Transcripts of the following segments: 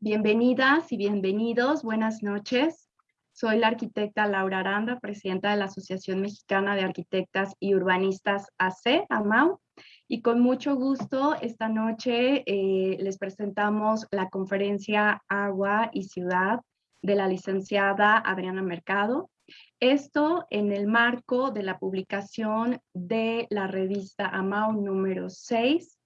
Bienvenidas y bienvenidos, buenas noches. Soy la arquitecta Laura Aranda, presidenta de la Asociación Mexicana de Arquitectas y Urbanistas AC, AMAU, y con mucho gusto esta noche eh, les presentamos la conferencia Agua y Ciudad de la licenciada Adriana Mercado. Esto en el marco de la publicación de la revista AMAU número 6,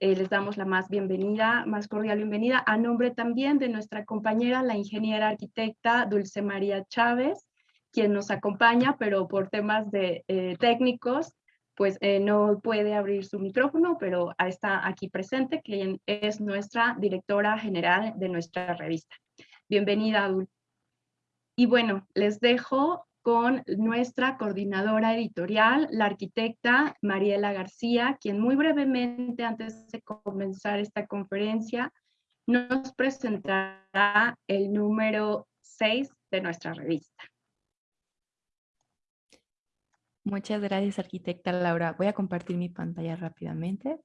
eh, les damos la más bienvenida, más cordial bienvenida, a nombre también de nuestra compañera, la ingeniera arquitecta Dulce María Chávez, quien nos acompaña, pero por temas de eh, técnicos, pues eh, no puede abrir su micrófono, pero está aquí presente, quien es nuestra directora general de nuestra revista. Bienvenida, Dulce. Y bueno, les dejo con nuestra coordinadora editorial, la arquitecta Mariela García, quien muy brevemente, antes de comenzar esta conferencia, nos presentará el número 6 de nuestra revista. Muchas gracias, arquitecta Laura. Voy a compartir mi pantalla rápidamente.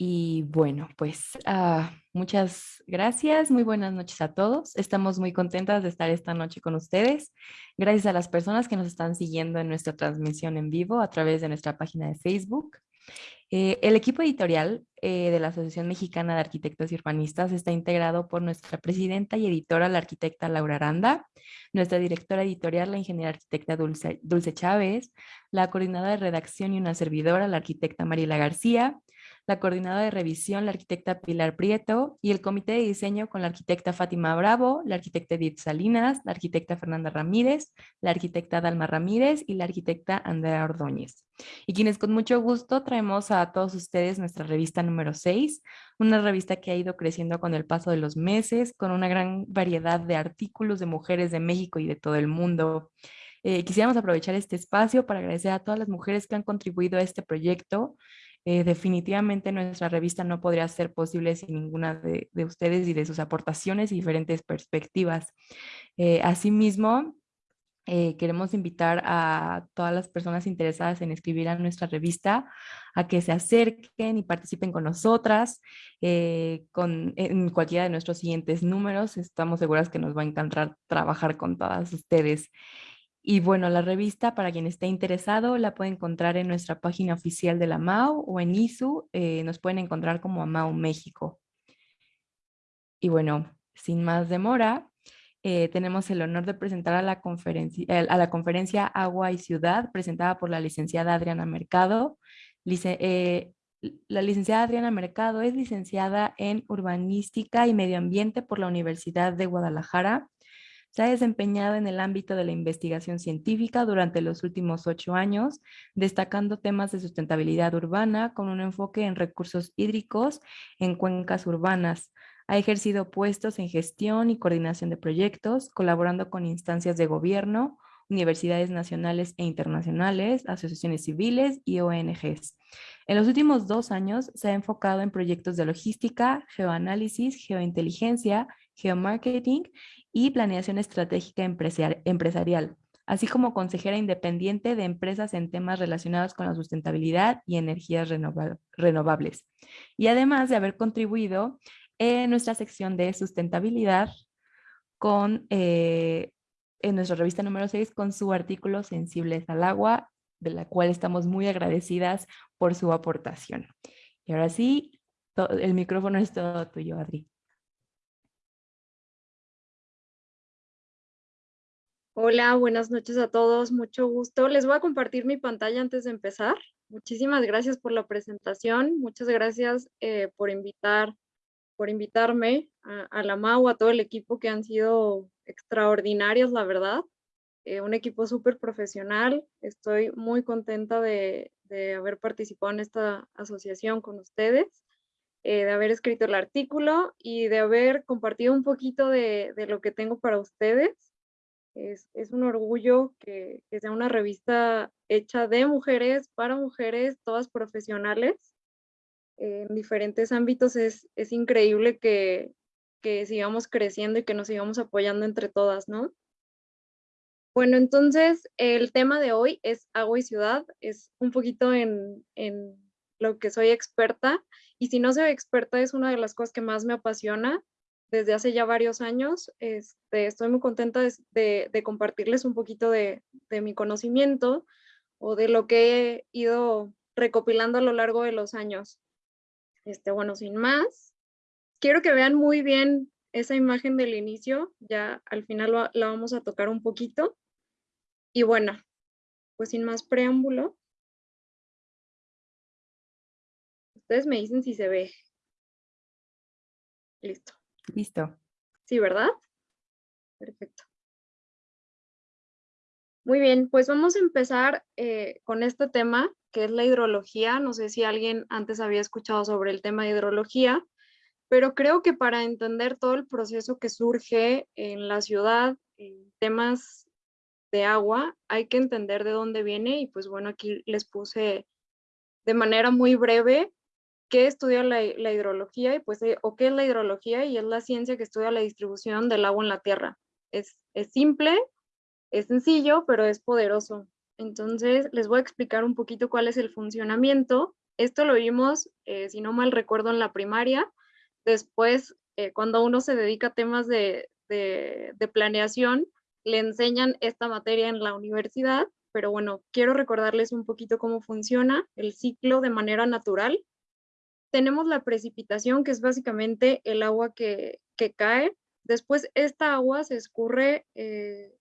Y bueno, pues ah, muchas gracias, muy buenas noches a todos. Estamos muy contentas de estar esta noche con ustedes. Gracias a las personas que nos están siguiendo en nuestra transmisión en vivo a través de nuestra página de Facebook. Eh, el equipo editorial eh, de la Asociación Mexicana de Arquitectos y Urbanistas está integrado por nuestra presidenta y editora, la arquitecta Laura Aranda, nuestra directora editorial, la ingeniera arquitecta Dulce, Dulce Chávez, la coordinadora de redacción y una servidora, la arquitecta Mariela García, la coordinadora de revisión, la arquitecta Pilar Prieto, y el comité de diseño con la arquitecta Fátima Bravo, la arquitecta Edith Salinas, la arquitecta Fernanda Ramírez, la arquitecta Dalma Ramírez y la arquitecta Andrea Ordóñez. Y quienes con mucho gusto traemos a todos ustedes nuestra revista número 6, una revista que ha ido creciendo con el paso de los meses, con una gran variedad de artículos de mujeres de México y de todo el mundo. Eh, quisiéramos aprovechar este espacio para agradecer a todas las mujeres que han contribuido a este proyecto, eh, definitivamente nuestra revista no podría ser posible sin ninguna de, ustedes y de sus aportaciones y diferentes perspectivas. Eh, asimismo, eh, queremos invitar a todas las personas interesadas en escribir a nuestra revista a que se acerquen y participen con nosotras en cualquiera de nuestros siguientes números. Estamos seguras que nos va a encantar trabajar con todas ustedes. Y bueno, la revista, para quien esté interesado, la puede encontrar en nuestra página oficial de la MAU o en ISU. Eh, nos pueden encontrar como MAU México. Y bueno, sin más demora, eh, tenemos el honor de presentar a la, conferencia, a la conferencia Agua y Ciudad, presentada por la licenciada Adriana Mercado. Eh, la licenciada Adriana Mercado es licenciada en Urbanística y Medio Ambiente por la Universidad de Guadalajara se ha desempeñado en el ámbito de la investigación científica durante los últimos ocho años, destacando temas de sustentabilidad urbana con un enfoque en recursos hídricos en cuencas urbanas. Ha ejercido puestos en gestión y coordinación de proyectos, colaborando con instancias de gobierno, universidades nacionales e internacionales, asociaciones civiles y ONGs. En los últimos dos años se ha enfocado en proyectos de logística, geoanálisis, geointeligencia, geomarketing y planeación estratégica empresarial, así como consejera independiente de empresas en temas relacionados con la sustentabilidad y energías renovables. Y además de haber contribuido en nuestra sección de sustentabilidad con, eh, en nuestra revista número 6 con su artículo Sensibles al agua, de la cual estamos muy agradecidas por su aportación. Y ahora sí, el micrófono es todo tuyo, Adri. Hola, buenas noches a todos, mucho gusto. Les voy a compartir mi pantalla antes de empezar. Muchísimas gracias por la presentación, muchas gracias eh, por, invitar, por invitarme a, la MAU, a todo el equipo que han sido extraordinarios, la verdad. Eh, un equipo súper profesional. Estoy muy contenta de, haber participado en esta asociación con ustedes, eh, de haber escrito el artículo y de haber compartido un poquito de, de lo que tengo para ustedes. Es, un orgullo que, sea una revista hecha de mujeres, para mujeres, todas profesionales, en diferentes ámbitos. Es, increíble que, sigamos creciendo y que nos sigamos apoyando entre todas, ¿no? Bueno, entonces el tema de hoy es agua y ciudad, es un poquito en, en lo que soy experta y si no soy experta es una de las cosas que más me apasiona desde hace ya varios años. Este, estoy muy contenta de, compartirles un poquito de, de, mi conocimiento o de lo que he ido recopilando a lo largo de los años. Este, bueno, sin más, quiero que vean muy bien esa imagen del inicio, ya al final la vamos a tocar un poquito. Y bueno, pues sin más preámbulo, ustedes me dicen si se ve. Listo. Listo. Sí, ¿verdad? Perfecto. Muy bien, pues vamos a empezar eh, con este tema, que es la hidrología. No sé si alguien antes había escuchado sobre el tema de hidrología, pero creo que para entender todo el proceso que surge en la ciudad, en temas de agua, hay que entender de dónde viene y pues bueno, aquí les puse de manera muy breve qué estudia la, hidrología y pues, eh, o qué es la hidrología y es la ciencia que estudia la distribución del agua en la tierra. Es, es simple, es sencillo, pero es poderoso. Entonces, les voy a explicar un poquito cuál es el funcionamiento. Esto lo vimos, eh, si no mal recuerdo, en la primaria. Después, eh, cuando uno se dedica a temas de, de planeación, le enseñan esta materia en la universidad, pero bueno, quiero recordarles un poquito cómo funciona el ciclo de manera natural tenemos la precipitación, que es básicamente el agua que, cae. Después esta agua se escurre eh,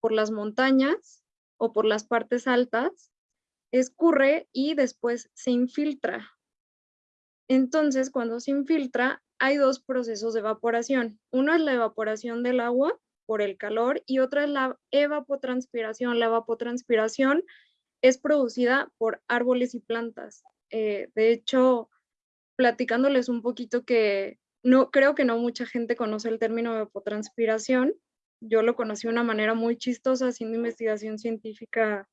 por las montañas o por las partes altas, escurre y después se infiltra. Entonces, cuando se infiltra, hay dos procesos de evaporación. Uno es la evaporación del agua por el calor y otra es la evapotranspiración. La evapotranspiración es producida por árboles y plantas. Eh, de hecho, platicándoles un poquito que no creo que no mucha gente conoce el término de evapotranspiración. Yo lo conocí de una manera muy chistosa haciendo investigación científica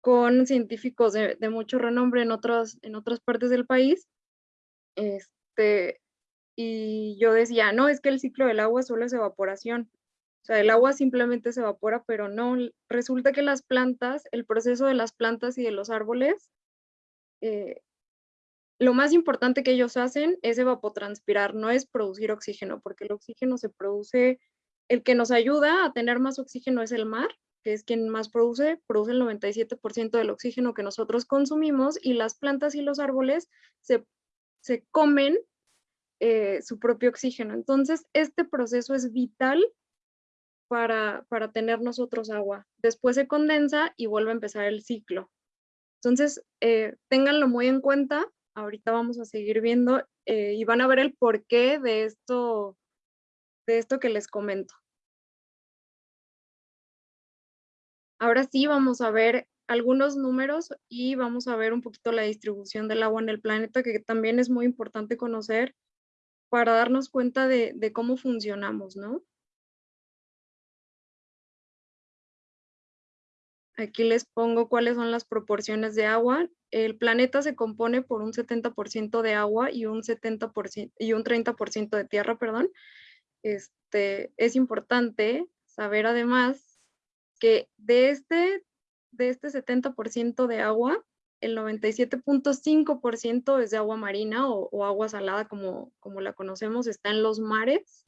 con científicos de, mucho renombre en, otros, en otras partes del país. Este, y yo decía, no, es que el ciclo del agua solo es evaporación. O sea, el agua simplemente se evapora, pero no. Resulta que las plantas, el proceso de las plantas y de los árboles eh, lo más importante que ellos hacen es evapotranspirar, no es producir oxígeno, porque el oxígeno se produce, el que nos ayuda a tener más oxígeno es el mar, que es quien más produce, produce el 97% del oxígeno que nosotros consumimos y las plantas y los árboles se, comen eh, su propio oxígeno. Entonces, este proceso es vital para, para tener nosotros agua. Después se condensa y vuelve a empezar el ciclo. Entonces, eh, ténganlo muy en cuenta ahorita vamos a seguir viendo eh, y van a ver el porqué de esto, de esto que les comento. Ahora sí vamos a ver algunos números y vamos a ver un poquito la distribución del agua en el planeta, que también es muy importante conocer para darnos cuenta de, de cómo funcionamos, ¿no? Aquí les pongo cuáles son las proporciones de agua. El planeta se compone por un 70% de agua y un, 70% y un 30% de tierra, perdón. Este, es importante saber además que de este, de este 70% de agua, el 97.5% es de agua marina o, agua salada como, como la conocemos, está en los mares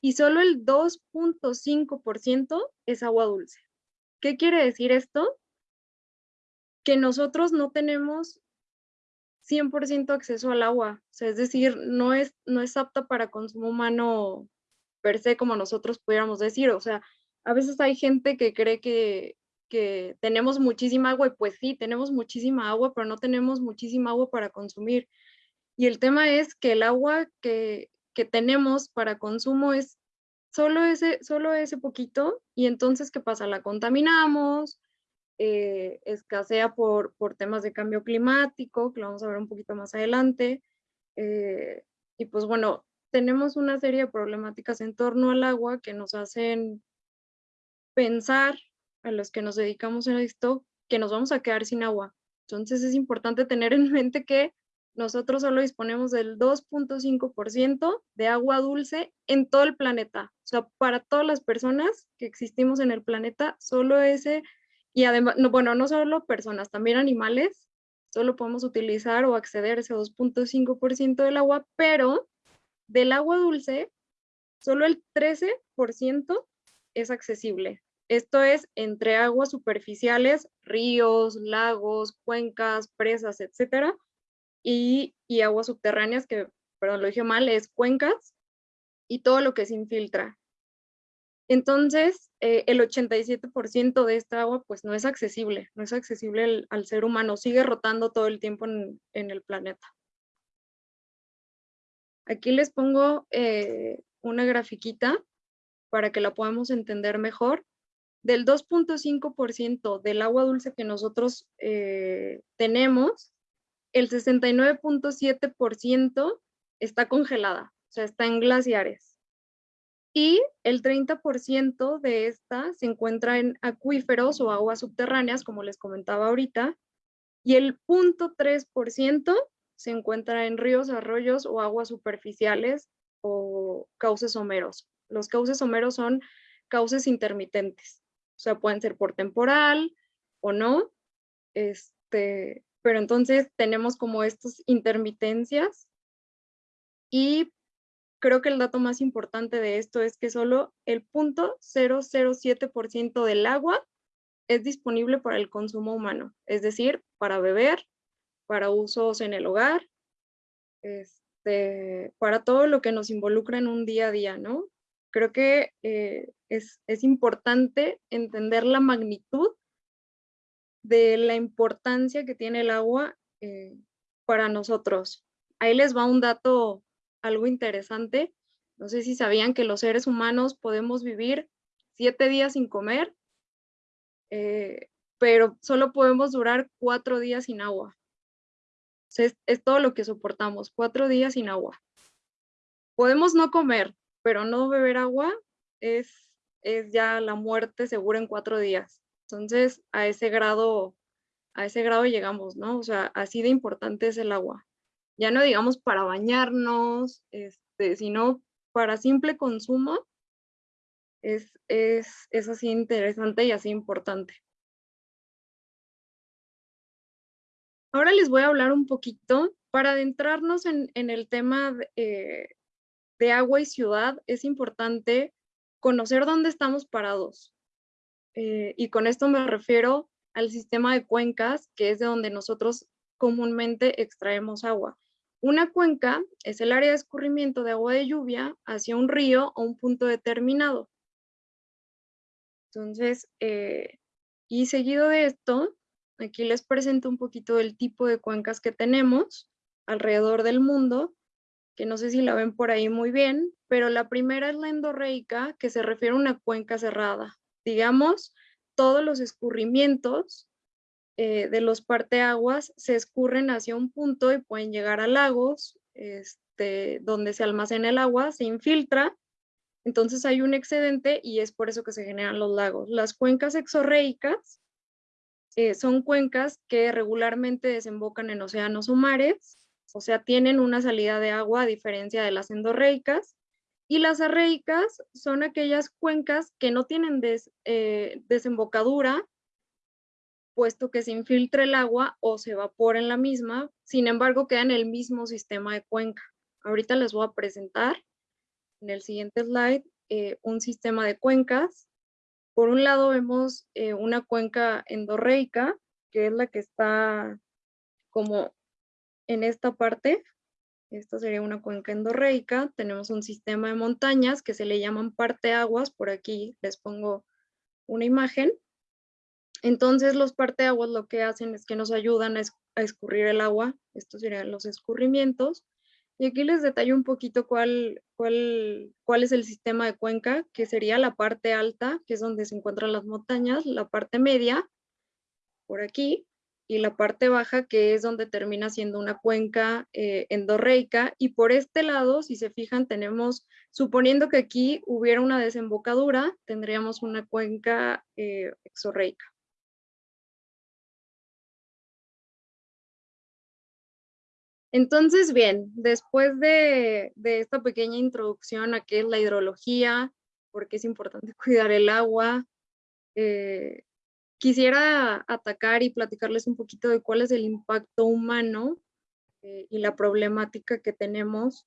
y solo el 2.5% es agua dulce. ¿Qué quiere decir esto? Que nosotros no tenemos 100% acceso al agua, o sea, es decir, no es, no es apta para consumo humano per se como nosotros pudiéramos decir, o sea, a veces hay gente que cree que, que tenemos muchísima agua y pues sí, tenemos muchísima agua, pero no tenemos muchísima agua para consumir. Y el tema es que el agua que, que tenemos para consumo es solo ese, solo ese poquito y entonces, ¿qué pasa? La contaminamos, eh, escasea por, por temas de cambio climático, que lo vamos a ver un poquito más adelante. Eh, y pues bueno, tenemos una serie de problemáticas en torno al agua que nos hacen pensar a los que nos dedicamos a esto que nos vamos a quedar sin agua. Entonces es importante tener en mente que nosotros solo disponemos del 2.5% de agua dulce en todo el planeta. Sea, para todas las personas que existimos en el planeta, solo ese, y además, no, bueno, no solo personas, también animales, solo podemos utilizar o acceder a ese 2.5% del agua, pero del agua dulce, solo el 13% es accesible. Esto es entre aguas superficiales, ríos, lagos, cuencas, presas, etcétera, y, aguas subterráneas, que, perdón, lo dije mal, es cuencas, y todo lo que se infiltra. Entonces, eh, el 87% de esta agua pues no es accesible, no es accesible al, ser humano, sigue rotando todo el tiempo en, el planeta. Aquí les pongo eh, una grafiquita para que la podamos entender mejor del 2.5% del agua dulce que nosotros eh, tenemos, el 69.7% está congelada, o sea, está en glaciares. Y el 30% de esta se encuentra en acuíferos o aguas subterráneas, como les comentaba ahorita, y el 0.3% se encuentra en ríos, arroyos o aguas superficiales o cauces someros. Los cauces someros son cauces intermitentes. O sea, pueden ser por temporal o no. Este, pero entonces tenemos como estas intermitencias y creo que el dato más importante de esto es que solo el 0.007% del agua es disponible para el consumo humano, es decir, para beber, para usos en el hogar, este, para todo lo que nos involucra en un día a día, ¿no? Creo que eh, es, importante entender la magnitud de la importancia que tiene el agua eh, para nosotros. Ahí les va un dato algo interesante. No sé si sabían que los seres humanos podemos vivir siete días sin comer, eh, pero solo podemos durar cuatro días sin agua. es, todo lo que soportamos, cuatro días sin agua. Podemos no comer, pero no beber agua es, es ya la muerte segura en cuatro días. Entonces, a ese grado, a ese grado llegamos, ¿no? O sea, así de importante es el agua. Ya no digamos para bañarnos, este, sino para simple consumo, es, es, es así interesante y así importante. Ahora les voy a hablar un poquito para adentrarnos en, en el tema eh, de agua y ciudad, es importante conocer dónde estamos parados. Eh, y con esto me refiero al sistema de cuencas, que es de donde nosotros comúnmente extraemos agua. Una cuenca es el área de escurrimiento de agua de lluvia hacia un río o un punto determinado. Entonces, eh, y seguido de esto, aquí les presento un poquito del tipo de cuencas que tenemos alrededor del mundo que no sé si la ven por ahí muy bien, pero la primera es la endorreica, que se refiere a una cuenca cerrada. Digamos, todos los escurrimientos eh, de los parteaguas se escurren hacia un punto y pueden llegar a lagos, este, donde se almacena el agua, se infiltra, entonces hay un excedente y es por eso que se generan los lagos. Las cuencas exorreicas eh, son cuencas que regularmente desembocan en océanos o mares o sea, tienen una salida de agua a diferencia de las endorreicas. Y las arreicas son aquellas cuencas que no tienen eh, desembocadura, puesto que se infiltra el agua o se evapora en la misma, sin embargo queda en el mismo sistema de cuenca. Ahorita les voy a presentar en el siguiente slide eh, un sistema de cuencas. Por un lado vemos eh, una cuenca endorreica, que es la que está como en esta parte, esta sería una cuenca endorreica, tenemos un sistema de montañas que se le llaman parteaguas, por aquí les pongo una imagen. Entonces los parteaguas lo que hacen es que nos ayudan a, escurrir el agua, estos serían los escurrimientos, y aquí les detallo un poquito cuál, cuál, cuál es el sistema de cuenca, que sería la parte alta, que es donde se encuentran las montañas, la parte media, por aquí, y la parte baja que es donde termina siendo una cuenca eh, endorreica y por este lado, si se fijan, tenemos, suponiendo que aquí hubiera una desembocadura, tendríamos una cuenca eh, exorreica. Entonces, bien, después de, esta pequeña introducción a qué es la hidrología, por qué es importante cuidar el agua, eh, quisiera atacar y platicarles un poquito de cuál es el impacto humano eh, y la problemática que tenemos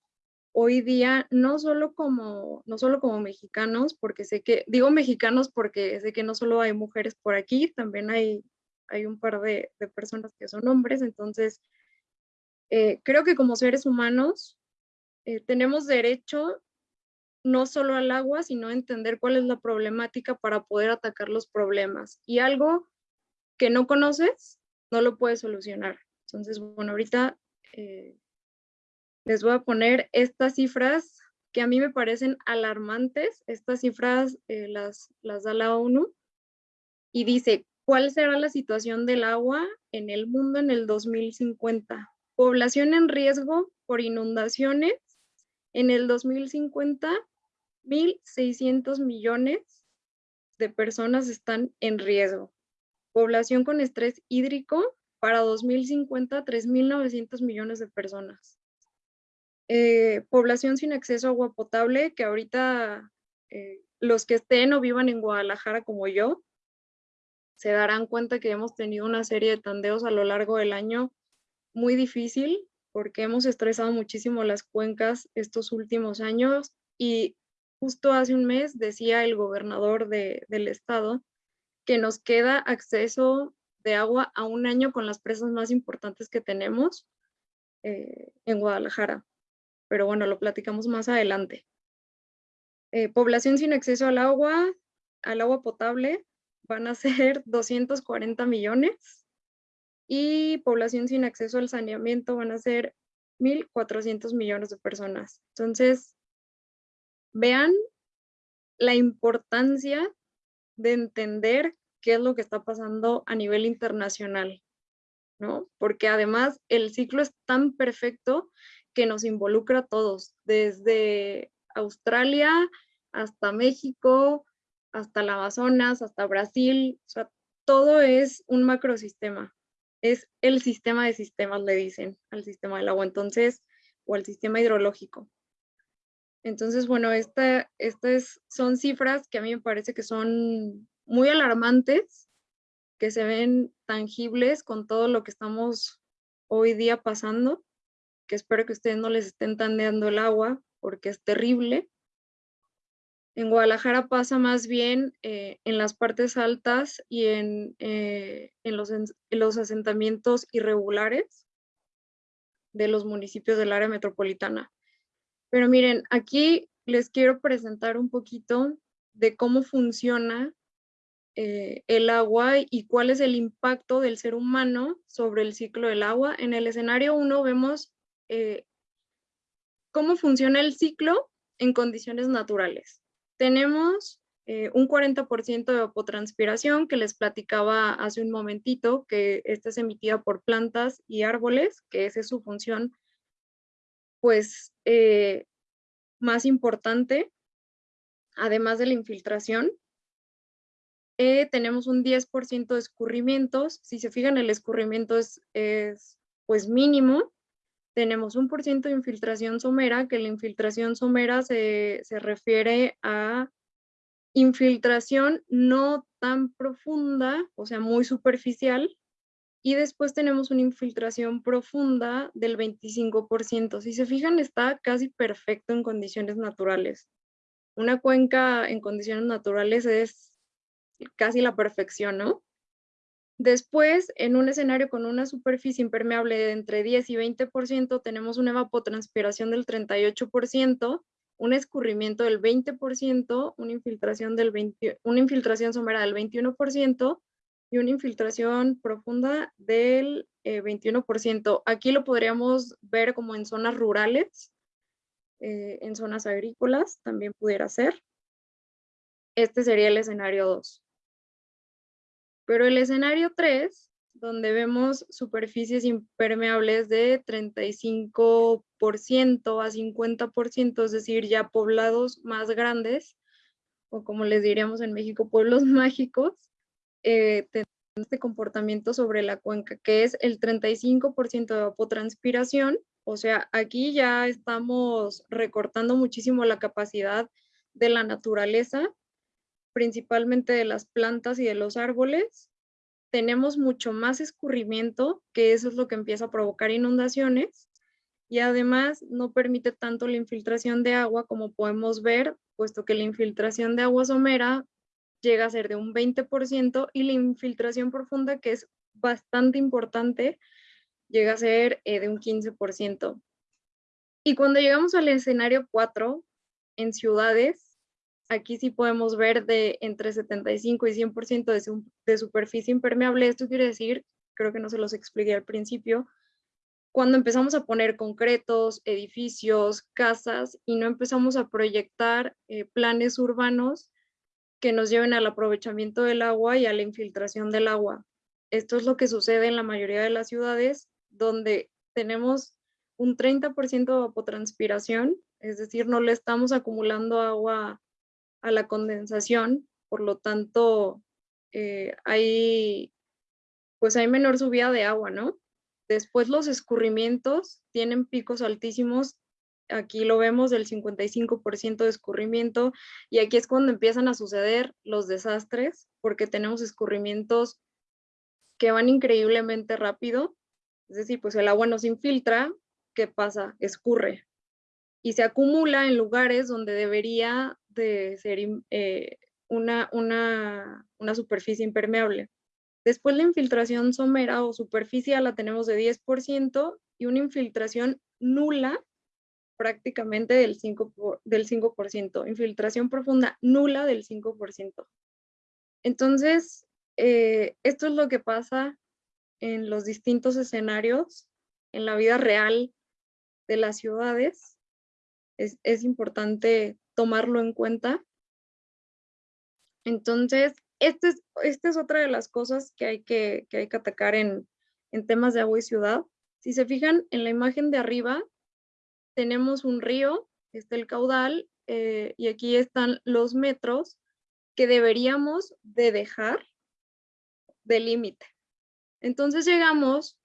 hoy día, no solo, como, no solo como mexicanos, porque sé que, digo mexicanos porque sé que no solo hay mujeres por aquí, también hay, hay un par de, de personas que son hombres, entonces eh, creo que como seres humanos eh, tenemos derecho no solo al agua, sino a entender cuál es la problemática para poder atacar los problemas. Y algo que no conoces, no lo puedes solucionar. Entonces, bueno, ahorita eh, les voy a poner estas cifras que a mí me parecen alarmantes. Estas cifras las, las da la ONU y dice, ¿cuál será la situación del agua en el mundo en el 2050? Población en riesgo por inundaciones. En el 2050, 1.600 millones de personas están en riesgo. Población con estrés hídrico para 2050, 3.900 millones de personas. Eh, población sin acceso a agua potable, que ahorita eh, los que estén o vivan en Guadalajara como yo, se darán cuenta que hemos tenido una serie de tandeos a lo largo del año muy difícil porque hemos estresado muchísimo las cuencas estos últimos años y justo hace un mes decía el gobernador del estado que nos queda acceso de agua a un año con las presas más importantes que tenemos eh, en Guadalajara. Pero bueno, lo platicamos más adelante. Eh, población sin acceso al agua, al agua potable, van a ser 240 millones y población sin acceso al saneamiento van a ser 1.400 millones de personas. Entonces, vean la importancia de entender qué es lo que está pasando a nivel internacional, ¿no? Porque además el ciclo es tan perfecto que nos involucra a todos, desde Australia hasta México, hasta el Amazonas, hasta Brasil, o sea, todo es un macrosistema es el sistema de sistemas, le dicen, al sistema del agua, entonces, o al sistema hidrológico. Entonces, bueno, estas son cifras que a mí me parece que son muy alarmantes, que se ven tangibles con todo lo que estamos hoy día pasando, que espero que ustedes no les estén tandeando el agua, porque es terrible. En Guadalajara pasa más bien eh, en las partes altas y en, eh, en, los, los, asentamientos irregulares de los municipios del área metropolitana. Pero miren, aquí les quiero presentar un poquito de cómo funciona eh, el agua y cuál es el impacto del ser humano sobre el ciclo del agua. En el escenario 1 vemos cómo funciona el ciclo en condiciones naturales tenemos eh, un 40% de evapotranspiración que les platicaba hace un momentito, que esta es emitida por plantas y árboles, que esa es su función pues eh, más importante, además de la infiltración. Eh, tenemos un 10% de escurrimientos, si se fijan el escurrimiento es, es pues mínimo, tenemos un por ciento de infiltración somera, que la infiltración somera se, refiere a infiltración no tan profunda, o sea, muy superficial, y después tenemos una infiltración profunda del 25%. Si se fijan, está casi perfecto en condiciones naturales. Una cuenca en condiciones naturales es casi la perfección, ¿no? Después, en un escenario con una superficie impermeable de entre 10 y 20%, tenemos una evapotranspiración del 38%, un escurrimiento del 20%, una infiltración, del 20, una infiltración somera del 21% y una infiltración profunda del 21%. Eh, Aquí lo podríamos ver como en zonas rurales, eh, en zonas agrícolas también pudiera ser. Este sería el escenario 2. Pero el escenario 3, donde vemos superficies impermeables de 35% a 50%, es decir, ya poblados más grandes, o como les diríamos en México, pueblos mágicos, eh, este comportamiento sobre la cuenca, que es el 35% de evapotranspiración. O sea, aquí ya estamos recortando muchísimo la capacidad de la naturaleza, principalmente de las plantas y de los árboles. Tenemos mucho más escurrimiento, que eso es lo que empieza a provocar inundaciones. Y además no permite tanto la infiltración de agua como podemos ver, puesto que la infiltración de agua somera llega a ser de un 20% y la infiltración profunda, que es bastante importante, llega a ser eh, de un 15%. Y cuando llegamos al escenario 4, en ciudades, aquí sí podemos ver de entre 75 y 100% de, de superficie impermeable. Esto quiere decir, creo que no se los expliqué al principio, cuando empezamos a poner concretos, edificios, casas y no empezamos a proyectar eh, planes urbanos que nos lleven al aprovechamiento del agua y a la infiltración del agua. Esto es lo que sucede en la mayoría de las ciudades donde tenemos un 30% de evapotranspiración, es decir, no le estamos acumulando agua a la condensación, por lo tanto, eh, hay, pues hay menor subida de agua, ¿no? Después los escurrimientos tienen picos altísimos, aquí lo vemos del 55% de escurrimiento, y aquí es cuando empiezan a suceder los desastres, porque tenemos escurrimientos que van increíblemente rápido, es decir, pues el agua no se infiltra, ¿qué pasa? Escurre y se acumula en lugares donde debería de ser eh, una, una, una superficie impermeable. Después la infiltración somera o superficial la tenemos de 10% y una infiltración nula prácticamente del 5%, del 5%. infiltración profunda nula del 5%. Entonces, eh, esto es lo que pasa en los distintos escenarios, en la vida real de las ciudades. Es, importante tomarlo en cuenta. Entonces, esta es, esta es otra de las cosas que hay que, hay que atacar en, temas de agua y ciudad. Si se fijan en la imagen de arriba, tenemos un río, está el caudal, eh, y aquí están los metros que deberíamos de dejar de límite. Entonces llegamos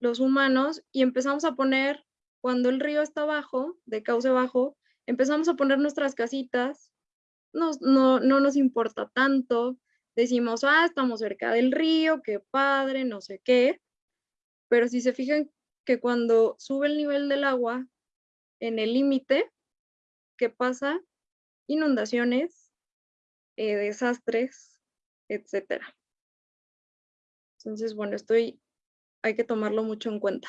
los humanos y empezamos a poner, cuando el río está bajo, de cauce bajo, empezamos a poner nuestras casitas, no, no nos importa tanto, decimos, ah, estamos cerca del río, qué padre, no sé qué, pero si se fijan que cuando sube el nivel del agua en el límite, ¿qué pasa? Inundaciones, eh, desastres, etcétera. Entonces, bueno, estoy, hay que tomarlo mucho en cuenta.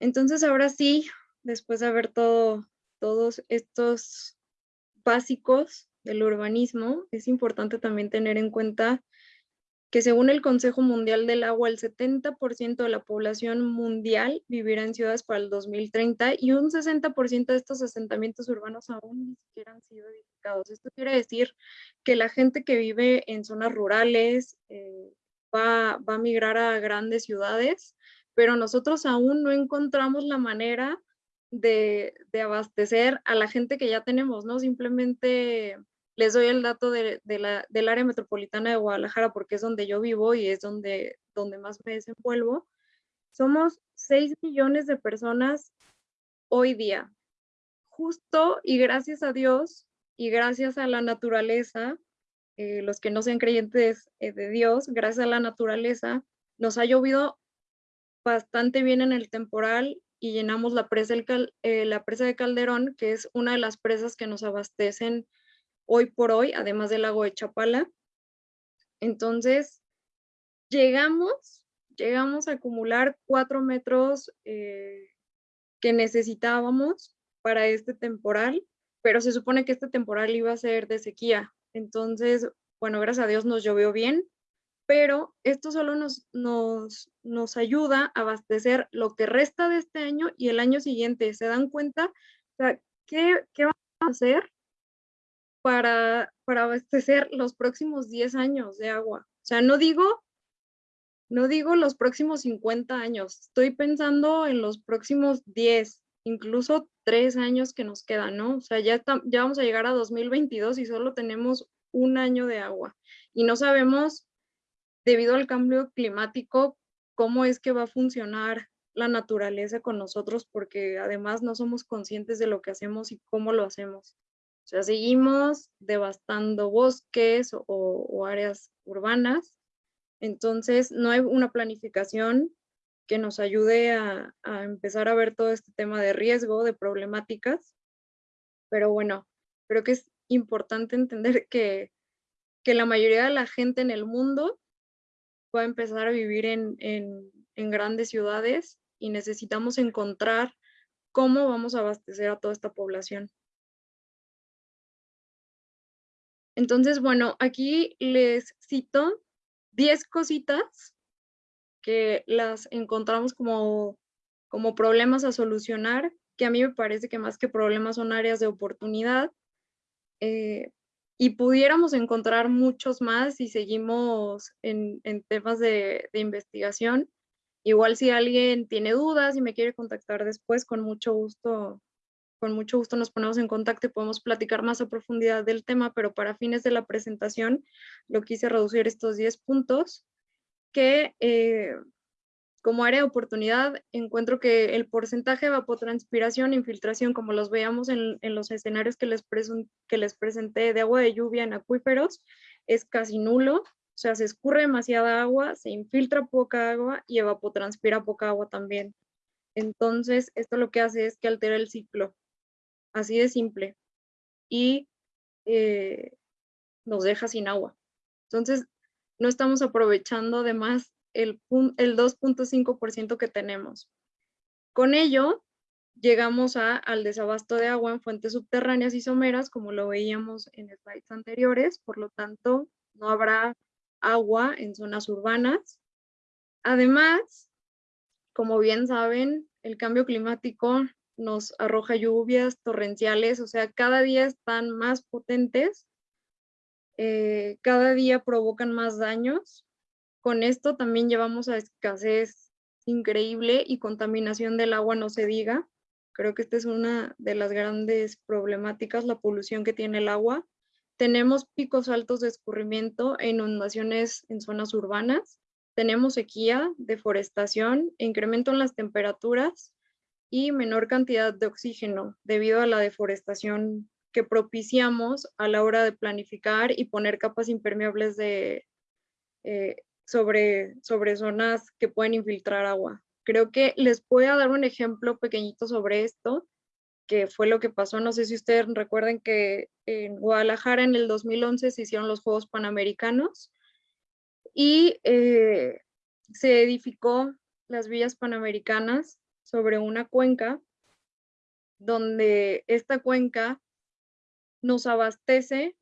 Entonces, ahora sí, después de ver todo, todos estos básicos del urbanismo, es importante también tener en cuenta que según el Consejo Mundial del Agua, el 70% de la población mundial vivirá en ciudades para el 2030 y un 60% de estos asentamientos urbanos aún ni siquiera han sido edificados. Esto quiere decir que la gente que vive en zonas rurales eh, va, va a migrar a grandes ciudades, pero nosotros aún no encontramos la manera de, de abastecer a la gente que ya tenemos, ¿no? Simplemente les doy el dato de, la, del área metropolitana de Guadalajara porque es donde yo vivo y es donde, donde más me desenvuelvo. Somos 6 millones de personas hoy día. Justo y gracias a Dios y gracias a la naturaleza, eh, los que no sean creyentes eh, de Dios, gracias a la naturaleza, nos ha llovido bastante bien en el temporal y llenamos la presa, eh, la presa de Calderón, que es una de las presas que nos abastecen hoy por hoy, además del lago de Chapala. Entonces, llegamos, llegamos a acumular cuatro metros eh, que necesitábamos para este temporal, pero se supone que este temporal iba a ser de sequía. Entonces, bueno, gracias a Dios nos llovió bien, pero esto solo nos, nos, nos ayuda a abastecer lo que resta de este año y el año siguiente. ¿Se dan cuenta? O sea, ¿qué, qué vamos a hacer para, para abastecer los próximos 10 años de agua. O sea, no digo, no digo los próximos 50 años, estoy pensando en los próximos 10, incluso 3 años que nos quedan, ¿no? O sea, ya, ya vamos a llegar a 2022 y solo tenemos un año de agua. Y no sabemos, debido al cambio climático, cómo es que va a funcionar la naturaleza con nosotros, porque además no somos conscientes de lo que hacemos y cómo lo hacemos. O sea, seguimos devastando bosques o, áreas urbanas, entonces no hay una planificación que nos ayude a, a, empezar a ver todo este tema de riesgo, de problemáticas. Pero bueno, creo que es importante entender que, que la mayoría de la gente en el mundo va empezar a vivir en, en, en grandes ciudades y necesitamos encontrar cómo vamos a abastecer a toda esta población. Entonces, bueno, aquí les cito 10 cositas que las encontramos como, como problemas a solucionar, que a mí me parece que más que problemas son áreas de oportunidad. Eh, y pudiéramos encontrar muchos más si seguimos en, en temas de, de, investigación. Igual si alguien tiene dudas y me quiere contactar después, con mucho gusto, con mucho gusto nos ponemos en contacto y podemos platicar más a profundidad del tema, pero para fines de la presentación lo quise reducir estos 10 puntos que eh, como área de oportunidad encuentro que el porcentaje de evapotranspiración e infiltración, como los veíamos en, en los escenarios que les, que les presenté de agua de lluvia en acuíferos, es casi nulo. O sea, se escurre demasiada agua, se infiltra poca agua y evapotranspira poca agua también. Entonces, esto lo que hace es que altera el ciclo. Así de simple. Y eh, nos deja sin agua. Entonces, no estamos aprovechando además el, el 2.5% que tenemos. Con ello, llegamos a, al desabasto de agua en fuentes subterráneas y someras, como lo veíamos en slides anteriores, por lo tanto, no habrá agua en zonas urbanas. Además, como bien saben, el cambio climático nos arroja lluvias torrenciales, o sea, cada día están más potentes eh, cada día provocan más daños. Con esto también llevamos a escasez increíble y contaminación del agua, no se diga. Creo que esta es una de las grandes problemáticas, la polución que tiene el agua. Tenemos picos altos de escurrimiento e inundaciones en zonas urbanas. Tenemos sequía, deforestación, incremento en las temperaturas y menor cantidad de oxígeno debido a la deforestación que propiciamos a la hora de planificar y poner capas impermeables de, eh, sobre, sobre zonas que pueden infiltrar agua. Creo que les voy a dar un ejemplo pequeñito sobre esto, que fue lo que pasó. No sé si ustedes recuerden que en Guadalajara en el 2011 se hicieron los Juegos Panamericanos y eh, se edificó las villas panamericanas sobre una cuenca donde esta cuenca nos abastece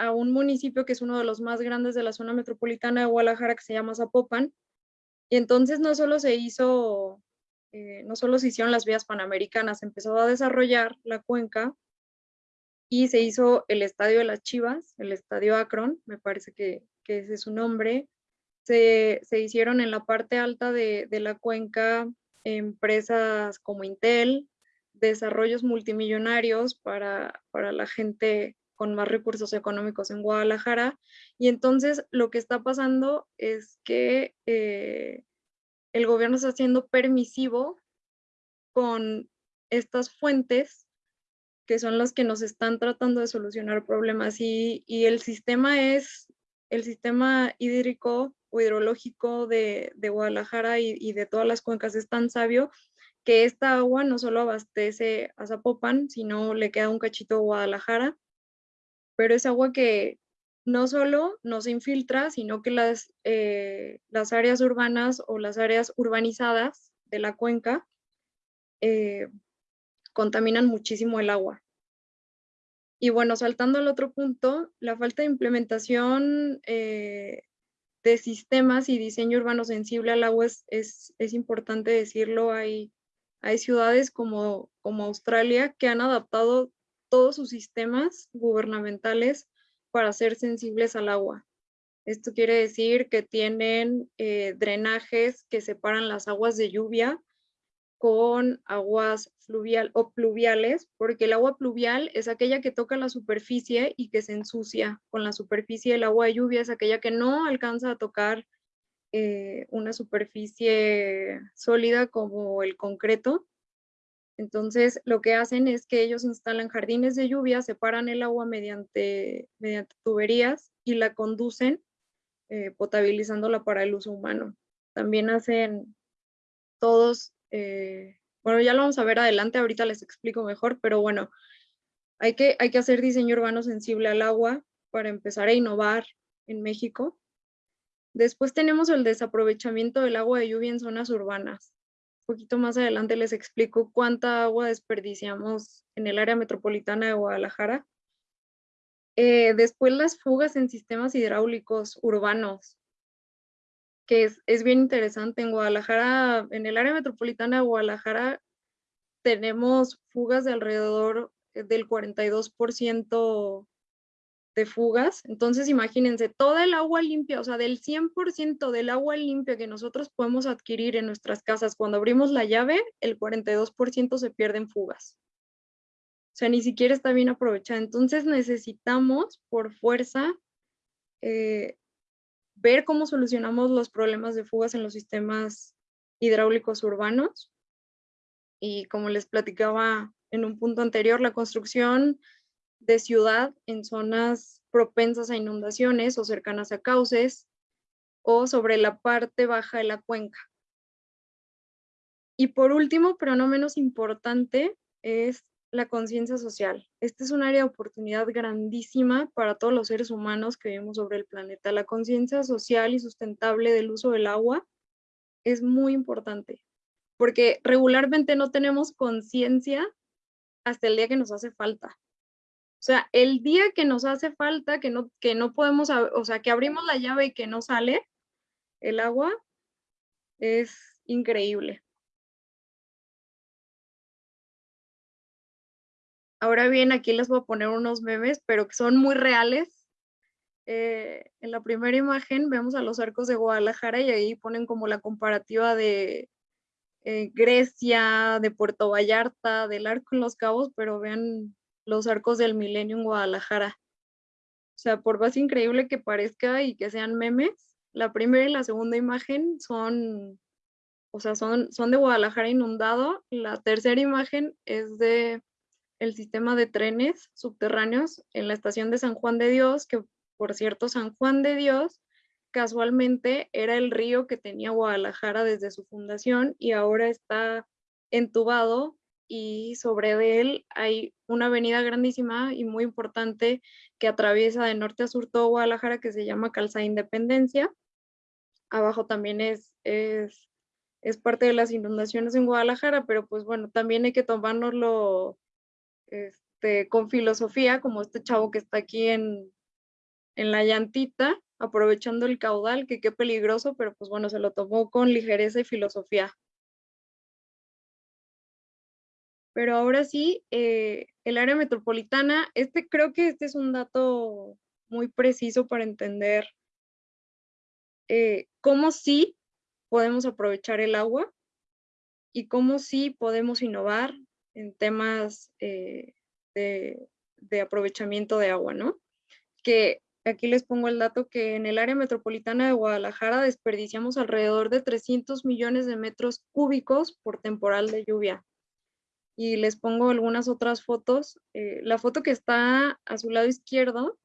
a un municipio que es uno de los más grandes de la zona metropolitana de Guadalajara, que se llama Zapopan. Y entonces no solo se hizo, eh, no solo se hicieron las vías panamericanas, empezó a desarrollar la cuenca y se hizo el Estadio de las Chivas, el Estadio Akron, me parece que, ese es su nombre. Se, hicieron en la parte alta de, de la cuenca empresas como Intel, desarrollos multimillonarios para, para la gente con más recursos económicos en Guadalajara. Y entonces lo que está pasando es que eh, el gobierno está siendo permisivo con estas fuentes que son las que nos están tratando de solucionar problemas y, el sistema es el sistema hídrico o hidrológico de, de Guadalajara y, y, de todas las cuencas es tan sabio que esta agua no solo abastece a Zapopan, sino le queda un cachito a Guadalajara, pero es agua que no solo no se infiltra, sino que las, eh, las áreas urbanas o las áreas urbanizadas de la cuenca eh, contaminan muchísimo el agua. Y bueno, saltando al otro punto, la falta de implementación eh, de sistemas y diseño urbano sensible al agua es, es, es importante decirlo. Hay hay ciudades como, como Australia que han adaptado todos sus sistemas gubernamentales para ser sensibles al agua. Esto quiere decir que tienen eh, drenajes que separan las aguas de lluvia con aguas fluvial o pluviales, porque el agua pluvial es aquella que toca la superficie y que se ensucia con la superficie. El agua de lluvia es aquella que no alcanza a tocar eh, una superficie sólida como el concreto. Entonces, lo que hacen es que ellos instalan jardines de lluvia, separan el agua mediante, tuberías y la conducen eh, potabilizándola para el uso humano. También hacen todos, eh, bueno, ya lo vamos a ver adelante, ahorita les explico mejor, pero bueno, hay que, hay que hacer diseño urbano sensible al agua para empezar a innovar en México. Después tenemos el desaprovechamiento del agua de lluvia en zonas urbanas. Poquito más adelante les explico cuánta agua desperdiciamos en el área metropolitana de Guadalajara. Eh, después las fugas en sistemas hidráulicos urbanos, que es, es bien interesante. En Guadalajara, en el área metropolitana de Guadalajara, tenemos fugas de alrededor del 42% de fugas. Entonces, imagínense, toda el agua limpia, o sea, del 100% del agua limpia que nosotros podemos adquirir en nuestras casas, cuando abrimos la llave, el 42% se pierde en fugas. O sea, ni siquiera está bien aprovechada. Entonces, necesitamos, por fuerza, eh, ver cómo solucionamos los problemas de fugas en los sistemas hidráulicos urbanos. Y como les platicaba en un punto anterior, la construcción de ciudad en zonas propensas a inundaciones o cercanas a cauces o sobre la parte baja de la cuenca. Y por último, pero no menos importante, es la conciencia social. Este es un área de oportunidad grandísima para todos los seres humanos que vivimos sobre el planeta. La conciencia social y sustentable del uso del agua es muy importante, porque regularmente no tenemos conciencia hasta el día que nos hace falta. O sea, el día que nos hace falta, que no, que no podemos, o sea, que abrimos la llave y que no sale el agua, es increíble. Ahora bien, aquí les voy a poner unos memes, pero que son muy reales. Eh, en la primera imagen vemos a los arcos de Guadalajara y ahí ponen como la comparativa de eh, Grecia, de Puerto Vallarta, del arco en los cabos, pero vean los arcos del milenio en Guadalajara. O sea, por más increíble que parezca y que sean memes, la primera y la segunda imagen son, o sea, son, son de Guadalajara inundado. La tercera imagen es de el sistema de trenes subterráneos en la estación de San Juan de Dios, que por cierto, San Juan de Dios casualmente era el río que tenía Guadalajara desde su fundación y ahora está entubado y sobre él hay una avenida grandísima y muy importante que atraviesa de norte a sur todo Guadalajara que se llama Calzada Independencia. Abajo también es, es, es parte de las inundaciones en Guadalajara, pero pues bueno, también hay que tomárnoslo este, con filosofía, como este chavo que está aquí en, en la llantita, aprovechando el caudal, que qué peligroso, pero pues bueno, se lo tomó con ligereza y filosofía. Pero ahora sí, eh, el área metropolitana, este creo que este es un dato muy preciso para entender eh, cómo sí podemos aprovechar el agua y cómo sí podemos innovar en temas eh, de, de, aprovechamiento de agua, ¿no? Que aquí les pongo el dato que en el área metropolitana de Guadalajara desperdiciamos alrededor de 300 millones de metros cúbicos por temporal de lluvia y les pongo algunas otras fotos. Eh, la foto que está a su lado izquierdo,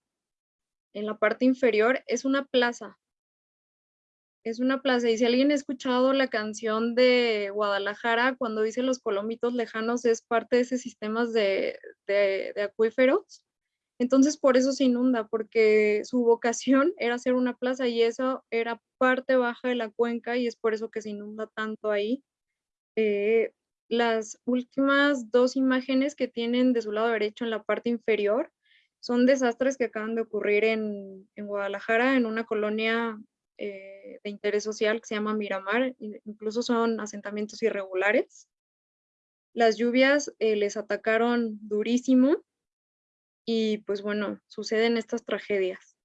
en la parte inferior, es una plaza. Es una plaza. Y si alguien ha escuchado la canción de Guadalajara, cuando dice los colomitos lejanos, es parte de ese sistema de, de, de acuíferos. Entonces por eso se inunda, porque su vocación era ser una plaza y eso era parte baja de la cuenca y es por eso que se inunda tanto ahí. Eh, las últimas dos imágenes que tienen de su lado derecho en la parte inferior son desastres que acaban de ocurrir en, Guadalajara, en una colonia eh, de interés social que se llama Miramar, incluso son asentamientos irregulares. Las lluvias eh, les atacaron durísimo y pues bueno, suceden estas tragedias.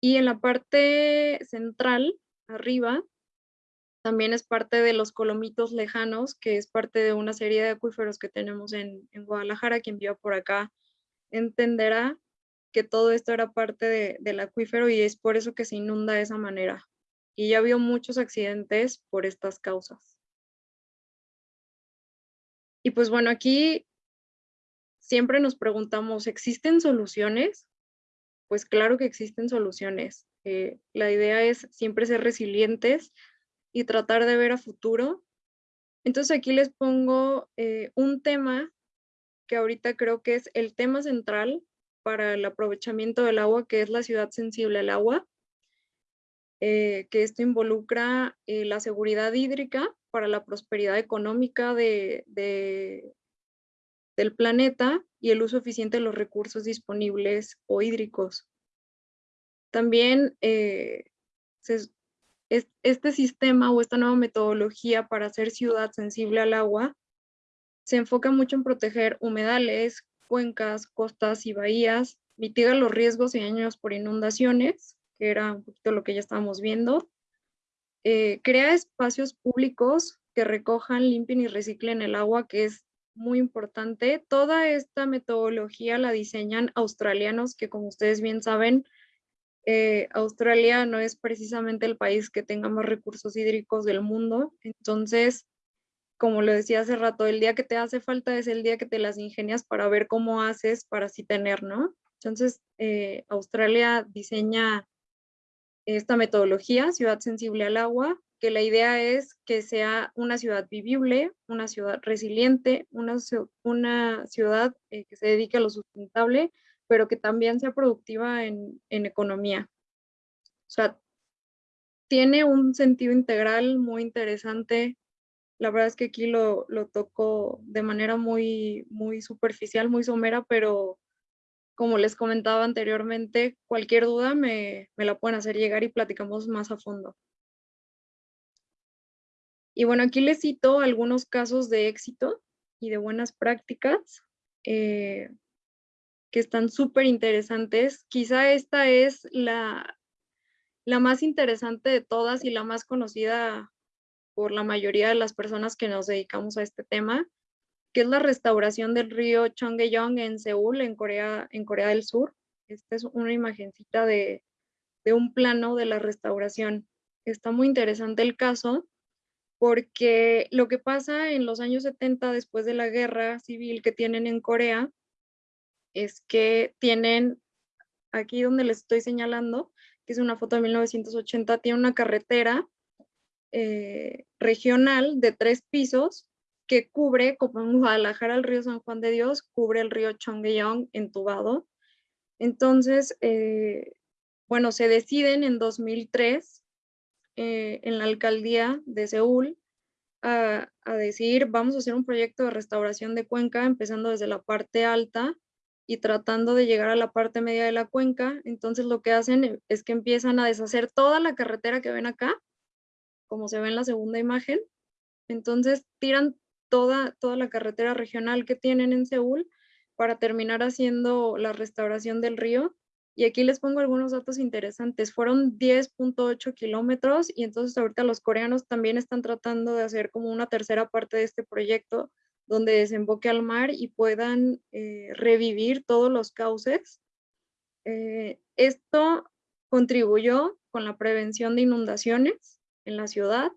Y en la parte central, arriba, también es parte de los Colomitos Lejanos, que es parte de una serie de acuíferos que tenemos en, Guadalajara. Quien viva por acá entenderá que todo esto era parte del acuífero y es por eso que se inunda de esa manera. y ya vio muchos accidentes por estas causas. Y pues bueno, aquí siempre nos preguntamos, ¿existen soluciones? Pues claro que existen soluciones. Eh, la idea es siempre ser resilientes y tratar de ver a futuro. Entonces aquí les pongo eh, un tema que ahorita creo que es el tema central para el aprovechamiento del agua, que es la ciudad sensible al agua, eh, que esto involucra la seguridad hídrica para la prosperidad económica de, del planeta y el uso eficiente de los recursos disponibles o hídricos. También eh, este sistema o esta nueva metodología para hacer ciudad sensible al agua se enfoca mucho en proteger humedales, cuencas, costas y bahías, mitiga los riesgos y daños por inundaciones, que era un poquito lo que ya estábamos viendo, eh, crea espacios públicos que recojan, limpien y reciclen el agua, que es muy importante. Toda esta metodología la diseñan australianos que como ustedes bien saben, eh, Australia no es precisamente el país que tenga más recursos hídricos del mundo. Entonces, como lo decía hace rato, el día que te hace falta es el día que te las ingenias para ver cómo haces para así tener, ¿no? Entonces, eh, Australia diseña esta metodología, ciudad sensible al agua, que la idea es que sea una ciudad vivible, una ciudad resiliente, una, ciudad eh, que se dedique a lo sustentable, pero que también sea productiva en, economía. O sea, tiene un sentido integral muy interesante. La verdad es que aquí lo, lo toco de manera muy, muy superficial, muy somera, pero como les comentaba anteriormente, cualquier duda me, me la pueden hacer llegar y platicamos más a fondo. Y bueno, aquí les cito algunos casos de éxito y de buenas prácticas eh, que están súper interesantes. Quizá esta es la, la más interesante de todas y la más conocida por la mayoría de las personas que nos dedicamos a este tema, que es la restauración del río Chongeyong en Seúl, en Corea, en Corea del Sur. Esta es una imagencita de, de un plano de la restauración. Está muy interesante el caso porque lo que pasa en los años 70, después de la guerra civil que tienen en Corea, es que tienen, aquí donde les estoy señalando, que es una foto de 1980, tiene una carretera eh, regional de tres pisos que cubre, como en Guadalajara, el río San Juan de Dios, cubre el río Chongyeong entubado. Entonces, eh, bueno, se deciden en 2003 eh, en la alcaldía de Seúl a, a, decir, vamos a hacer un proyecto de restauración de cuenca, empezando desde la parte alta y tratando de llegar a la parte media de la cuenca. Entonces lo que hacen es que empiezan a deshacer toda la carretera que ven acá, como se ve en la segunda imagen. Entonces tiran toda, toda la carretera regional que tienen en Seúl para terminar haciendo la restauración del río y aquí les pongo algunos datos interesantes. Fueron 10.8 kilómetros y entonces ahorita los coreanos también están tratando de hacer como una tercera parte de este proyecto donde desemboque al mar y puedan eh, revivir todos los cauces. Eh, esto contribuyó con la prevención de inundaciones en la ciudad.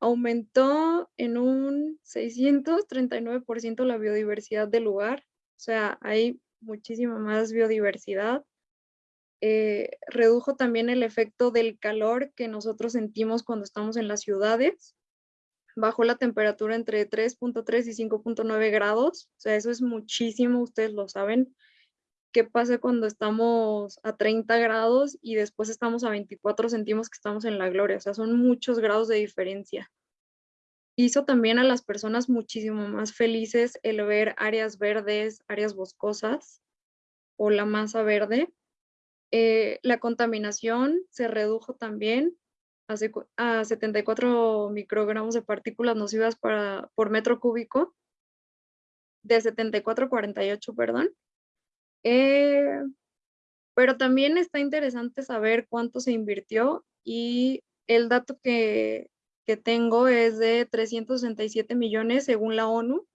Aumentó en un 639% la biodiversidad del lugar. O sea, hay muchísima más biodiversidad. Eh, redujo también el efecto del calor que nosotros sentimos cuando estamos en las ciudades. Bajó la temperatura entre 3.3 y 5.9 grados. O sea, eso es muchísimo, ustedes lo saben. ¿Qué pasa cuando estamos a 30 grados y después estamos a 24, sentimos que estamos en la gloria? O sea, son muchos grados de diferencia hizo también a las personas muchísimo más felices el ver áreas verdes, áreas boscosas o la masa verde. Eh, la contaminación se redujo también a, 74 microgramos de partículas nocivas para, por metro cúbico, de 74 a 48, perdón. Eh, pero también está interesante saber cuánto se invirtió y el dato que que tengo es de 367 millones según la ONU,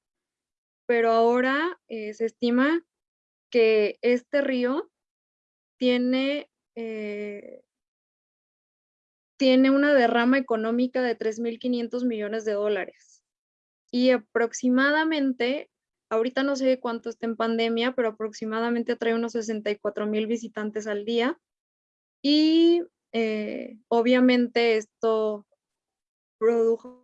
pero ahora eh, se estima que este río tiene, eh, tiene una derrama económica de 3.500 millones de dólares. Y aproximadamente, ahorita no sé cuánto está en pandemia, pero aproximadamente trae unos 64 mil visitantes al día. Y eh, obviamente esto produjo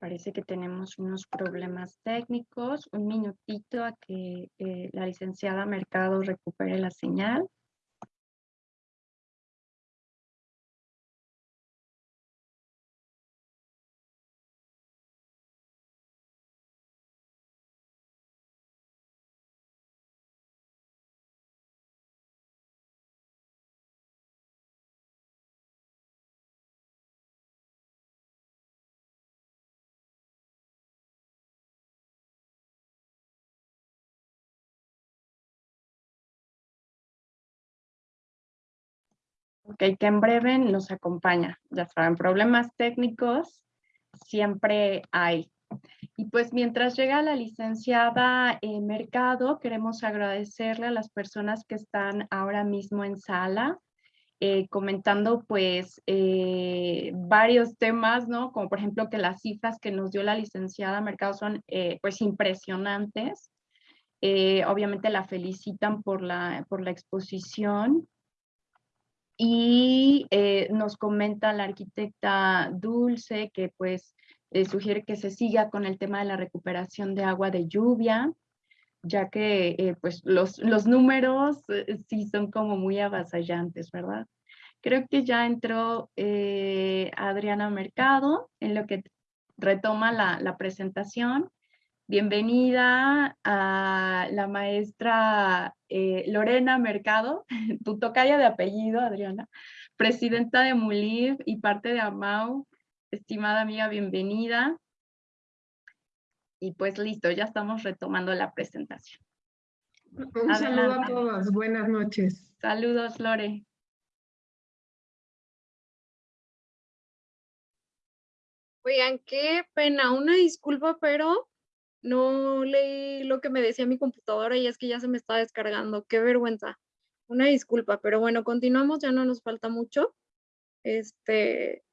Parece que tenemos unos problemas técnicos. Un minutito a que eh, la licenciada Mercado recupere la señal. Ok, que en breve nos acompaña. Ya saben, problemas técnicos siempre hay. Y pues mientras llega la licenciada en Mercado, queremos agradecerle a las personas que están ahora mismo en sala, eh, comentando pues eh, varios temas, ¿no? Como por ejemplo que las cifras que nos dio la licenciada Mercado son eh, pues impresionantes. obviamente la felicitan por la, por la exposición y eh, nos comenta la arquitecta Dulce que pues eh, sugiere que se siga con el tema de la recuperación de agua de lluvia, ya que eh, pues los, los números sí son como muy avasallantes, ¿verdad? Creo que ya entró Adriana Mercado en lo que retoma la, la presentación. Bienvenida a la maestra eh, Lorena Mercado, tu tocaya de apellido, Adriana, presidenta de MULIV y parte de AMAU. Estimada amiga, bienvenida. Y pues listo, ya estamos retomando la presentación. Un saludo a todos, buenas noches. Saludos, Lore. Oigan, qué pena, una disculpa, pero no leí lo que me decía mi computadora y es que ya se me está descargando. Qué vergüenza. Una disculpa, pero bueno, continuamos, ya no nos falta mucho. Este,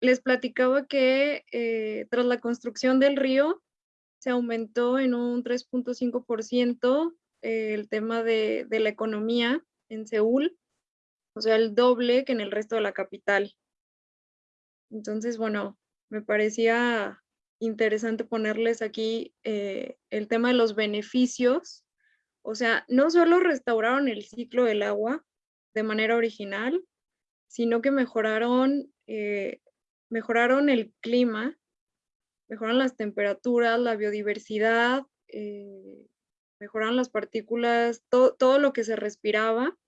les platicaba que eh, tras la construcción del río se aumentó en un 3.5% eh, el tema de, de la economía en Seúl, o sea, el doble que en el resto de la capital. Entonces, bueno, me parecía interesante ponerles aquí eh, el tema de los beneficios. O sea, no solo restauraron el ciclo del agua de manera original, sino que mejoraron, eh, mejoraron el clima, mejoraron las temperaturas, la biodiversidad, eh, mejoraron las partículas, todo lo que se respiraba,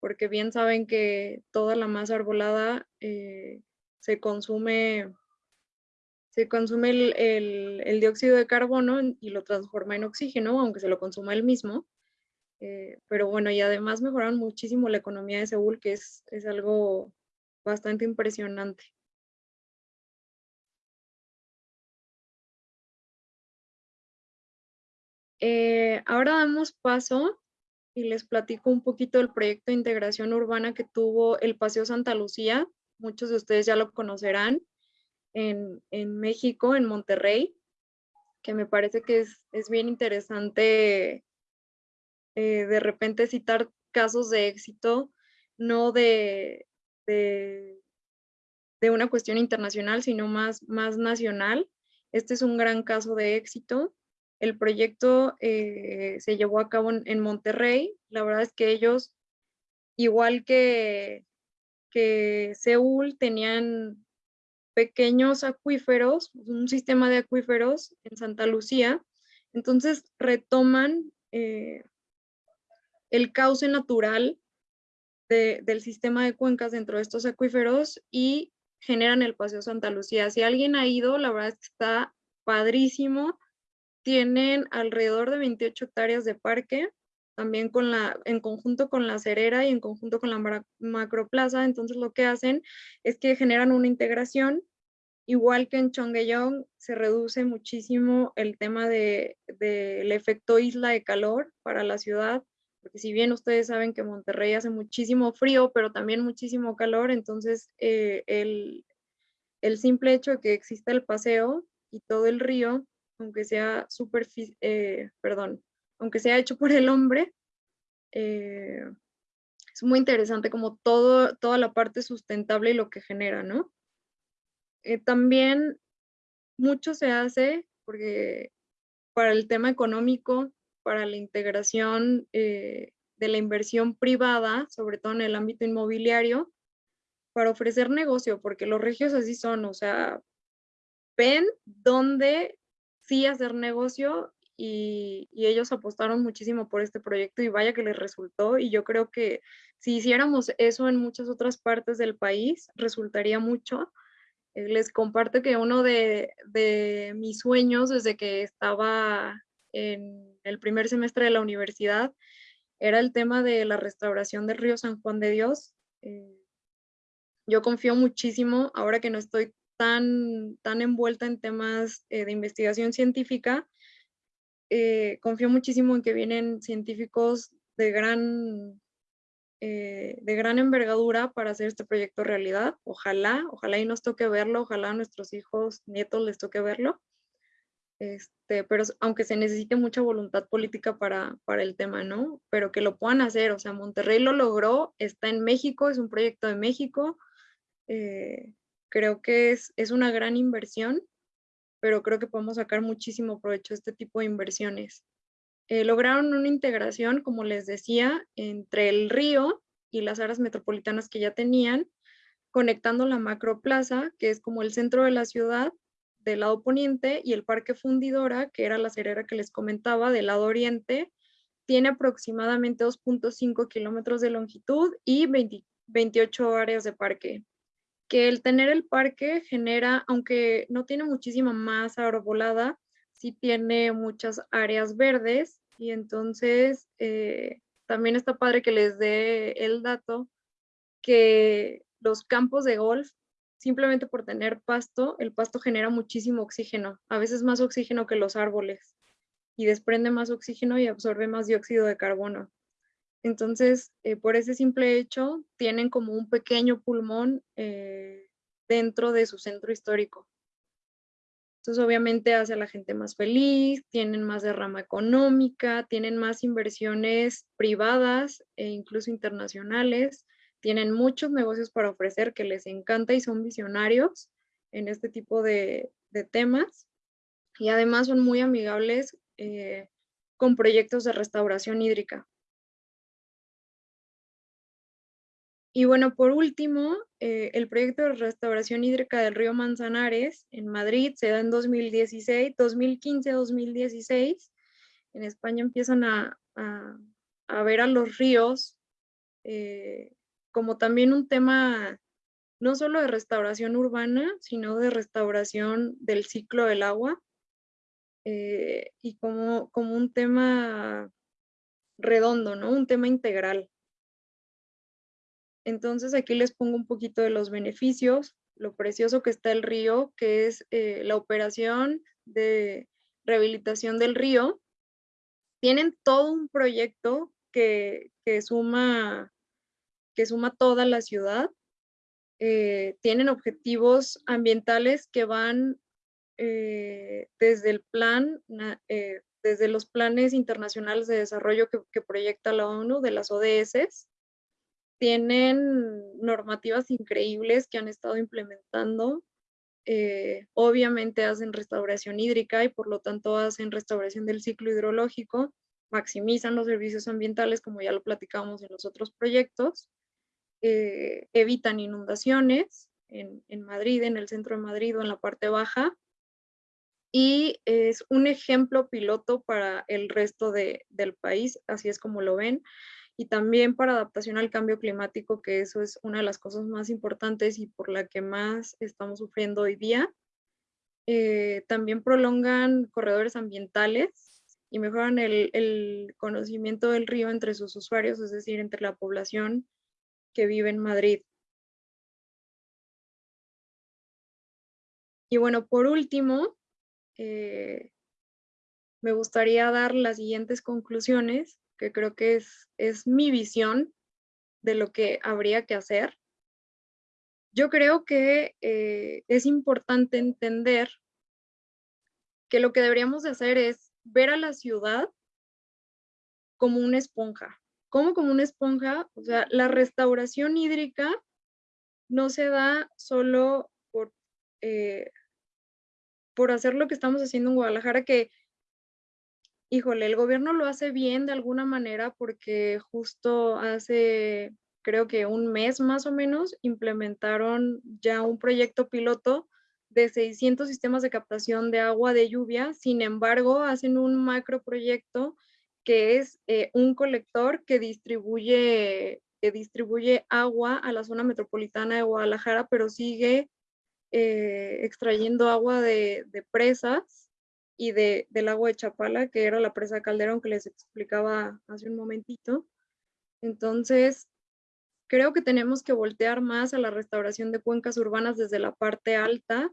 porque bien saben que toda la masa arbolada se consume se consume el, dióxido de carbono y lo transforma en oxígeno, aunque se lo consuma el mismo. Eh, pero bueno, y además mejoraron muchísimo la economía de Seúl, que es, algo bastante impresionante. Eh, ahora damos paso y les platico un poquito del proyecto de integración urbana que tuvo el Paseo Santa Lucía. Muchos de ustedes ya lo conocerán en, México, en Monterrey, que me parece que es, bien interesante eh, de repente citar casos de éxito, no de, de, una cuestión internacional, sino más, más nacional. Este es un gran caso de éxito. El proyecto eh, se llevó a cabo en, Monterrey. La verdad es que ellos, igual que, que Seúl, tenían pequeños acuíferos, un sistema de acuíferos en Santa Lucía. Entonces retoman eh, el cauce natural del sistema de cuencas dentro de estos acuíferos y generan el Paseo Santa Lucía. Si alguien ha ido, la verdad es que está padrísimo. Tienen alrededor de 28 hectáreas de parque, también con la, en conjunto con la cerera y en conjunto con la macroplaza. Entonces lo que hacen es que generan una integración. Igual que en Chongeyong se reduce muchísimo el tema del de, efecto isla de calor para la ciudad porque si bien ustedes saben que Monterrey hace muchísimo frío, pero también muchísimo calor, entonces eh, el, simple hecho de que exista el paseo y todo el río, aunque sea eh, perdón, aunque sea hecho por el hombre, eh, es muy interesante como todo, toda la parte sustentable y lo que genera, ¿no? también mucho se hace porque para el tema económico para la integración eh, de la inversión privada, sobre todo en el ámbito inmobiliario, para ofrecer negocio, porque los regios así son, o sea, ven dónde sí hacer negocio y, ellos apostaron muchísimo por este proyecto y vaya que les resultó y yo creo que si hiciéramos eso en muchas otras partes del país, resultaría mucho. Eh, les comparto que uno de, de mis sueños desde que estaba en el primer semestre de la universidad era el tema de la restauración del río San Juan de Dios. Eh, yo confío muchísimo, ahora que no estoy tan, tan envuelta en temas eh, de investigación científica, eh, confío muchísimo en que vienen científicos de gran, de gran envergadura para hacer este proyecto realidad. Ojalá, ojalá y nos toque verlo, ojalá a nuestros hijos, nietos les toque verlo. Este, pero aunque se necesite mucha voluntad política para, para el tema, ¿no? Pero que lo puedan hacer, o sea, Monterrey lo logró, está en México, es un proyecto de México, eh, creo que es, es una gran inversión, pero creo que podemos sacar muchísimo provecho de este tipo de inversiones. Eh, lograron una integración, como les decía, entre el río y las áreas metropolitanas que ya tenían, conectando la macroplaza, que es como el centro de la ciudad, del lado poniente y el Parque Fundidora, que era la cerera que les comentaba, del lado oriente, tiene aproximadamente 2.5 kilómetros de longitud y 28 áreas de parque. Que el tener el parque genera, aunque no tiene muchísima masa arbolada, sí tiene muchas áreas verdes y entonces eh, también está padre que les dé el dato que los campos de golf simplemente por tener pasto, el pasto genera muchísimo oxígeno, a veces más oxígeno que los árboles, y desprende más oxígeno y absorbe más dióxido de carbono. Entonces, eh, por ese simple hecho, tienen como un pequeño pulmón eh, dentro de su centro histórico. Entonces, obviamente hace a la gente más feliz, tienen más derrama económica, tienen más inversiones privadas e incluso internacionales, tienen muchos negocios para ofrecer que les encanta y son visionarios en este tipo de, temas. Y además son muy amigables eh, con proyectos de restauración hídrica. Y bueno, por último, eh, el proyecto de restauración hídrica del río Manzanares en Madrid se da en 2016, 2015-2016. En España empiezan a, ver a los ríos eh, como también un tema no solo de restauración urbana, sino de restauración del ciclo del agua eh, y como, como un tema redondo, ¿no? Un tema integral. Entonces aquí les pongo un poquito de los beneficios, lo precioso que está el río, que es eh, la operación de rehabilitación del río. Tienen todo un proyecto que, que suma que suma toda la ciudad. Eh, tienen objetivos ambientales que van eh, desde el plan, desde los planes internacionales de desarrollo que, proyecta la ONU, de las ODS. Tienen normativas increíbles que han estado implementando. obviamente hacen restauración hídrica y por lo tanto hacen restauración del ciclo hidrológico, maximizan los servicios ambientales como ya lo platicamos en los otros proyectos eh, evitan inundaciones en, Madrid, en el centro de Madrid o en la parte baja. y es un ejemplo piloto para el resto del país, así es como lo ven, y también para adaptación al cambio climático, que eso es una de las cosas más importantes y por la que más estamos sufriendo hoy día. Eh, también prolongan corredores ambientales y mejoran el, el conocimiento del río entre sus usuarios, es decir, entre la población que vive en Madrid. Y bueno, por último, eh, me gustaría dar las siguientes conclusiones, que creo que es, es mi visión de lo que habría que hacer. Yo creo que eh, es importante entender que lo que deberíamos de hacer es ver a la ciudad como una esponja. ¿Cómo como una esponja? O sea, la restauración hídrica no se da solo por eh, por hacer lo que estamos haciendo en Guadalajara, que, híjole, el gobierno lo hace bien de alguna manera porque justo hace, creo que un mes más o menos, implementaron ya un proyecto piloto de 600 sistemas de captación de agua de lluvia. Sin embargo, hacen un macro proyecto que es eh, un colector que distribuye, que distribuye agua a la zona metropolitana de Guadalajara, pero sigue eh, extrayendo agua de, presas y de, del agua de Chapala, que era la presa Calderón que les explicaba hace un momentito. Entonces, creo que tenemos que voltear más a la restauración de cuencas urbanas desde la parte alta,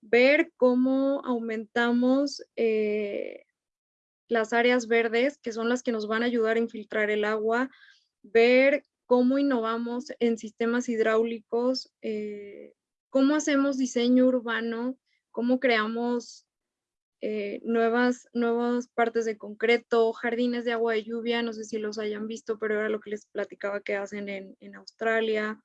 ver cómo aumentamos eh, las áreas verdes, que son las que nos van a ayudar a infiltrar el agua, ver cómo innovamos en sistemas hidráulicos eh, cómo hacemos diseño urbano, cómo creamos eh, nuevas, nuevas partes de concreto, jardines de agua de lluvia, no sé si los hayan visto, pero era lo que les platicaba que hacen en, Australia.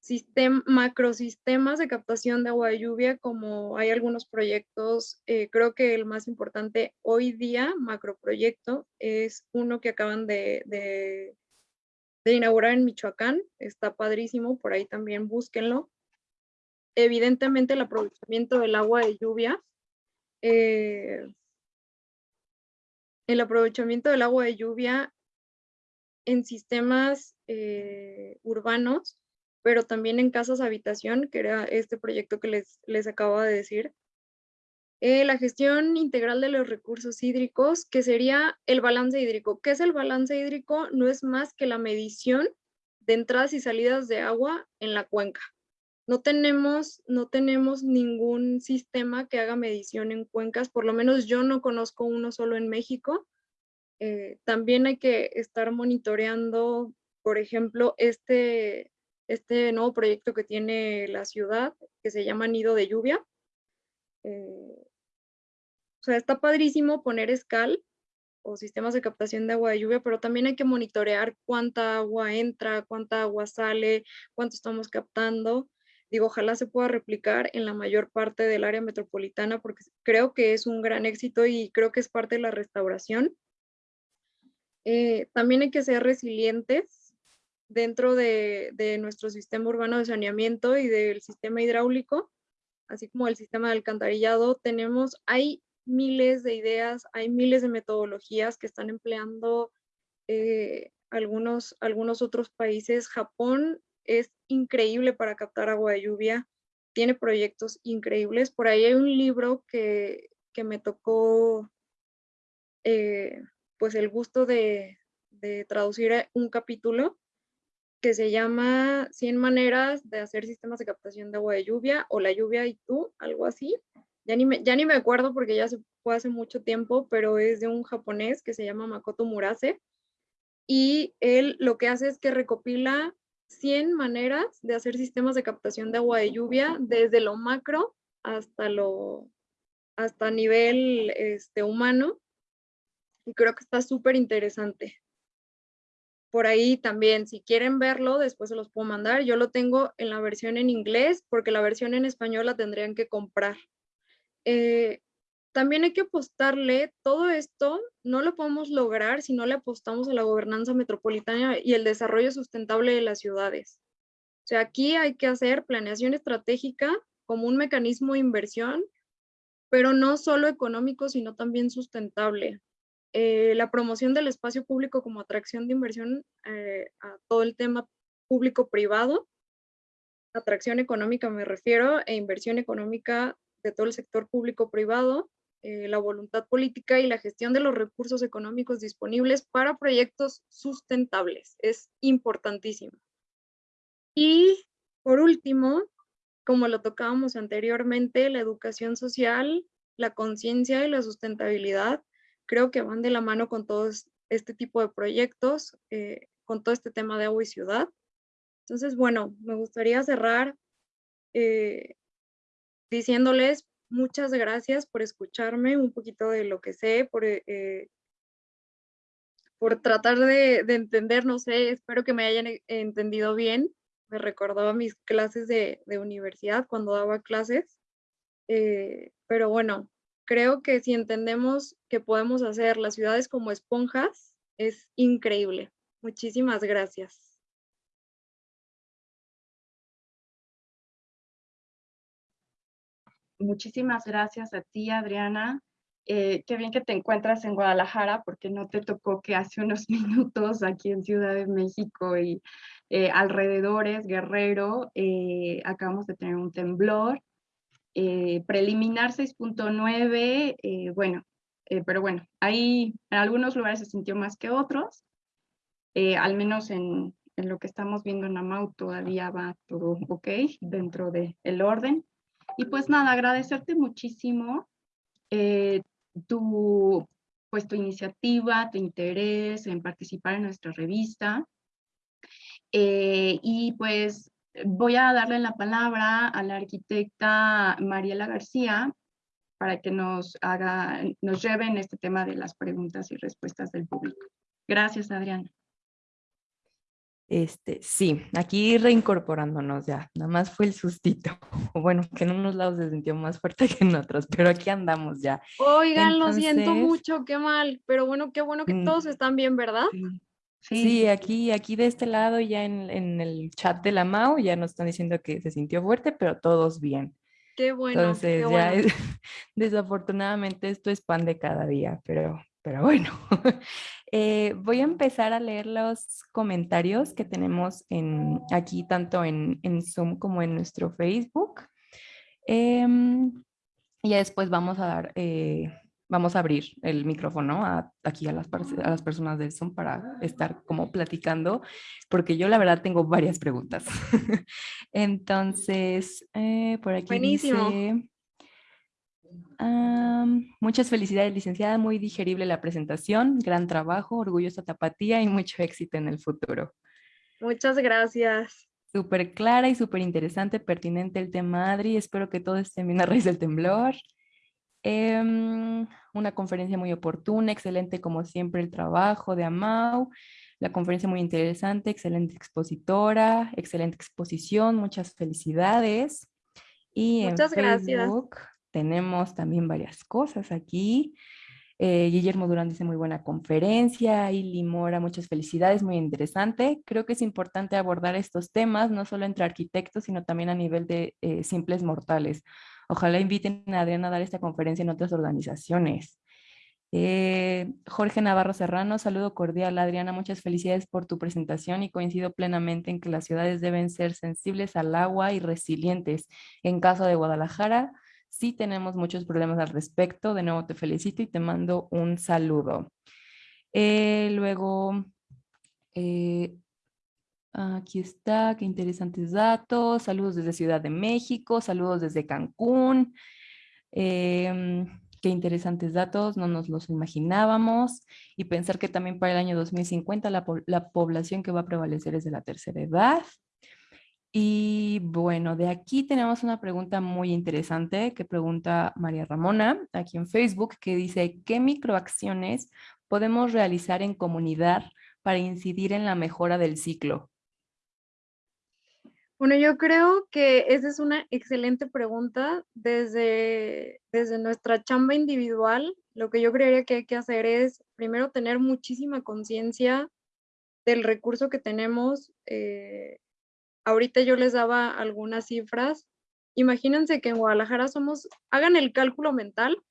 Sistem, macrosistemas de captación de agua de lluvia, como hay algunos proyectos, eh, creo que el más importante hoy día, macroproyecto, es uno que acaban de, de, de inaugurar en Michoacán, está padrísimo, por ahí también búsquenlo evidentemente el aprovechamiento del agua de lluvia. Eh, el aprovechamiento del agua de lluvia en sistemas eh, urbanos, pero también en casas habitación, que era este proyecto que les, les acabo de decir. Eh, la gestión integral de los recursos hídricos, que sería el balance hídrico. ¿Qué es el balance hídrico? No es más que la medición de entradas y salidas de agua en la cuenca. No tenemos, no tenemos ningún sistema que haga medición en cuencas, por lo menos yo no conozco uno solo en México. Eh, también hay que estar monitoreando, por ejemplo, este, este nuevo proyecto que tiene la ciudad, que se llama Nido de Lluvia. Eh, o sea, está padrísimo poner escal o sistemas de captación de agua de lluvia, pero también hay que monitorear cuánta agua entra, cuánta agua sale, cuánto estamos captando. Digo, ojalá se pueda replicar en la mayor parte del área metropolitana porque creo que es un gran éxito y creo que es parte de la restauración. Eh, también hay que ser resilientes dentro de, de, nuestro sistema urbano de saneamiento y del sistema hidráulico, así como el sistema de alcantarillado. Tenemos, hay miles de ideas, hay miles de metodologías que están empleando eh, algunos, algunos otros países. Japón es increíble para captar agua de lluvia, tiene proyectos increíbles. Por ahí hay un libro que, me tocó eh, pues el gusto de, traducir un capítulo que se llama 100 maneras de hacer sistemas de captación de agua de lluvia o la lluvia y tú, algo así. Ya ni me, ya ni me acuerdo porque ya se fue hace mucho tiempo, pero es de un japonés que se llama Makoto Murase. Y él lo que hace es que recopila 100 maneras de hacer sistemas de captación de agua de lluvia desde lo macro hasta lo hasta nivel este, humano y creo que está súper interesante. Por ahí también, si quieren verlo, después se los puedo mandar. Yo lo tengo en la versión en inglés porque la versión en español la tendrían que comprar. Eh, también hay que apostarle, todo esto no lo podemos lograr si no le apostamos a la gobernanza metropolitana y el desarrollo sustentable de las ciudades. O sea, aquí hay que hacer planeación estratégica como un mecanismo de inversión pero no solo económico, sino también sustentable. Eh, la promoción del espacio público como atracción de inversión eh, a todo el tema público-privado, atracción económica me refiero, e inversión económica de todo el sector público-privado, eh, la voluntad política y la gestión de los recursos económicos disponibles para proyectos sustentables. Es importantísimo. Y por último, como lo tocábamos anteriormente, la educación social, la conciencia y la sustentabilidad creo que van de la mano con todo este tipo de proyectos, eh, con todo este tema de agua y ciudad. Entonces, bueno, me gustaría cerrar eh, diciéndoles muchas gracias por escucharme un poquito de lo que sé, por, eh, por tratar de, de, entender, no sé, espero que me hayan entendido bien. Me recordaba mis clases de, de universidad cuando daba clases. pero bueno, creo que si entendemos que podemos hacer las ciudades como esponjas, es increíble. Muchísimas gracias. Muchísimas gracias a ti, Adriana. Eh, qué bien que te encuentras en Guadalajara porque no te tocó que hace unos minutos aquí en Ciudad de México y eh, alrededores, Guerrero, eh, acabamos de tener un temblor preliminar 6.9, eh, bueno, pero bueno, ahí en algunos lugares se sintió más que otros, al menos en, lo que estamos viendo en Amau todavía va todo ok dentro del el orden. Y pues nada, agradecerte muchísimo tu, pues, iniciativa, tu interés en participar en nuestra revista. y pues voy a darle la palabra a la arquitecta Mariela García para que nos haga, nos lleve este tema de las preguntas y respuestas del público. Gracias, Adriana. Este, sí, aquí reincorporándonos ya, nada más fue el sustito. Bueno, que en unos lados se sintió más fuerte que en otros, pero aquí andamos ya. Oigan, lo siento mucho, qué mal, pero bueno, qué bueno que mm. todos están bien, ¿verdad? Sí, aquí, aquí de este lado ya en, en, el chat de la MAU ya nos están diciendo que se sintió fuerte, pero todos bien. Qué bueno. Entonces ya desafortunadamente esto es pan de cada día, pero, pero bueno. eh, voy a empezar a leer los comentarios que tenemos en, aquí tanto en, en Zoom como en nuestro Facebook. Eh, y después vamos a dar eh, vamos a abrir el micrófono aquí a las, a las personas de Zoom para estar como platicando, porque yo la verdad tengo varias preguntas. Entonces, eh, por aquí Buenísimo. dice... muchas felicidades, licenciada, muy digerible la presentación, gran trabajo, orgullosa tapatía y mucho éxito en el futuro. Muchas gracias. Súper clara y súper interesante, pertinente el tema, Adri. Espero que todo esté bien a raíz del temblor. Em, una conferencia muy oportuna, excelente como siempre el trabajo de Amau, la conferencia muy interesante, excelente expositora, excelente exposición, muchas felicidades. Y muchas en Facebook tenemos también varias cosas aquí. Eh, Guillermo Durán dice muy buena conferencia, y Limora, muchas felicidades, muy interesante. Creo que es importante abordar estos temas, no solo entre arquitectos, sino también a nivel de eh, simples mortales. Ojalá inviten a Adriana a dar esta conferencia en otras organizaciones. Eh, Jorge Navarro Serrano, saludo cordial. Adriana, muchas felicidades por tu presentación y coincido plenamente en que las ciudades deben ser sensibles al agua y resilientes. En caso de Guadalajara, sí tenemos muchos problemas al respecto. De nuevo te felicito y te mando un saludo. Eh, luego, eh, Aquí está, qué interesantes datos. Saludos desde Ciudad de México, saludos desde Cancún. Em, qué interesantes datos, no nos los imaginábamos. Y pensar que también para el año 2050 la, la población que va a prevalecer es de la tercera edad. Y bueno, de aquí tenemos una pregunta muy interesante que pregunta María Ramona aquí en Facebook, que dice, ¿qué microacciones podemos realizar en comunidad para incidir en la mejora del ciclo? Bueno, yo creo que esa es una excelente pregunta. Desde, desde nuestra chamba individual, lo que yo creería que hay que hacer es primero tener muchísima conciencia del recurso que tenemos. Eh, ahorita yo les daba algunas cifras imagínense que en Guadalajara somos, hagan el cálculo mental,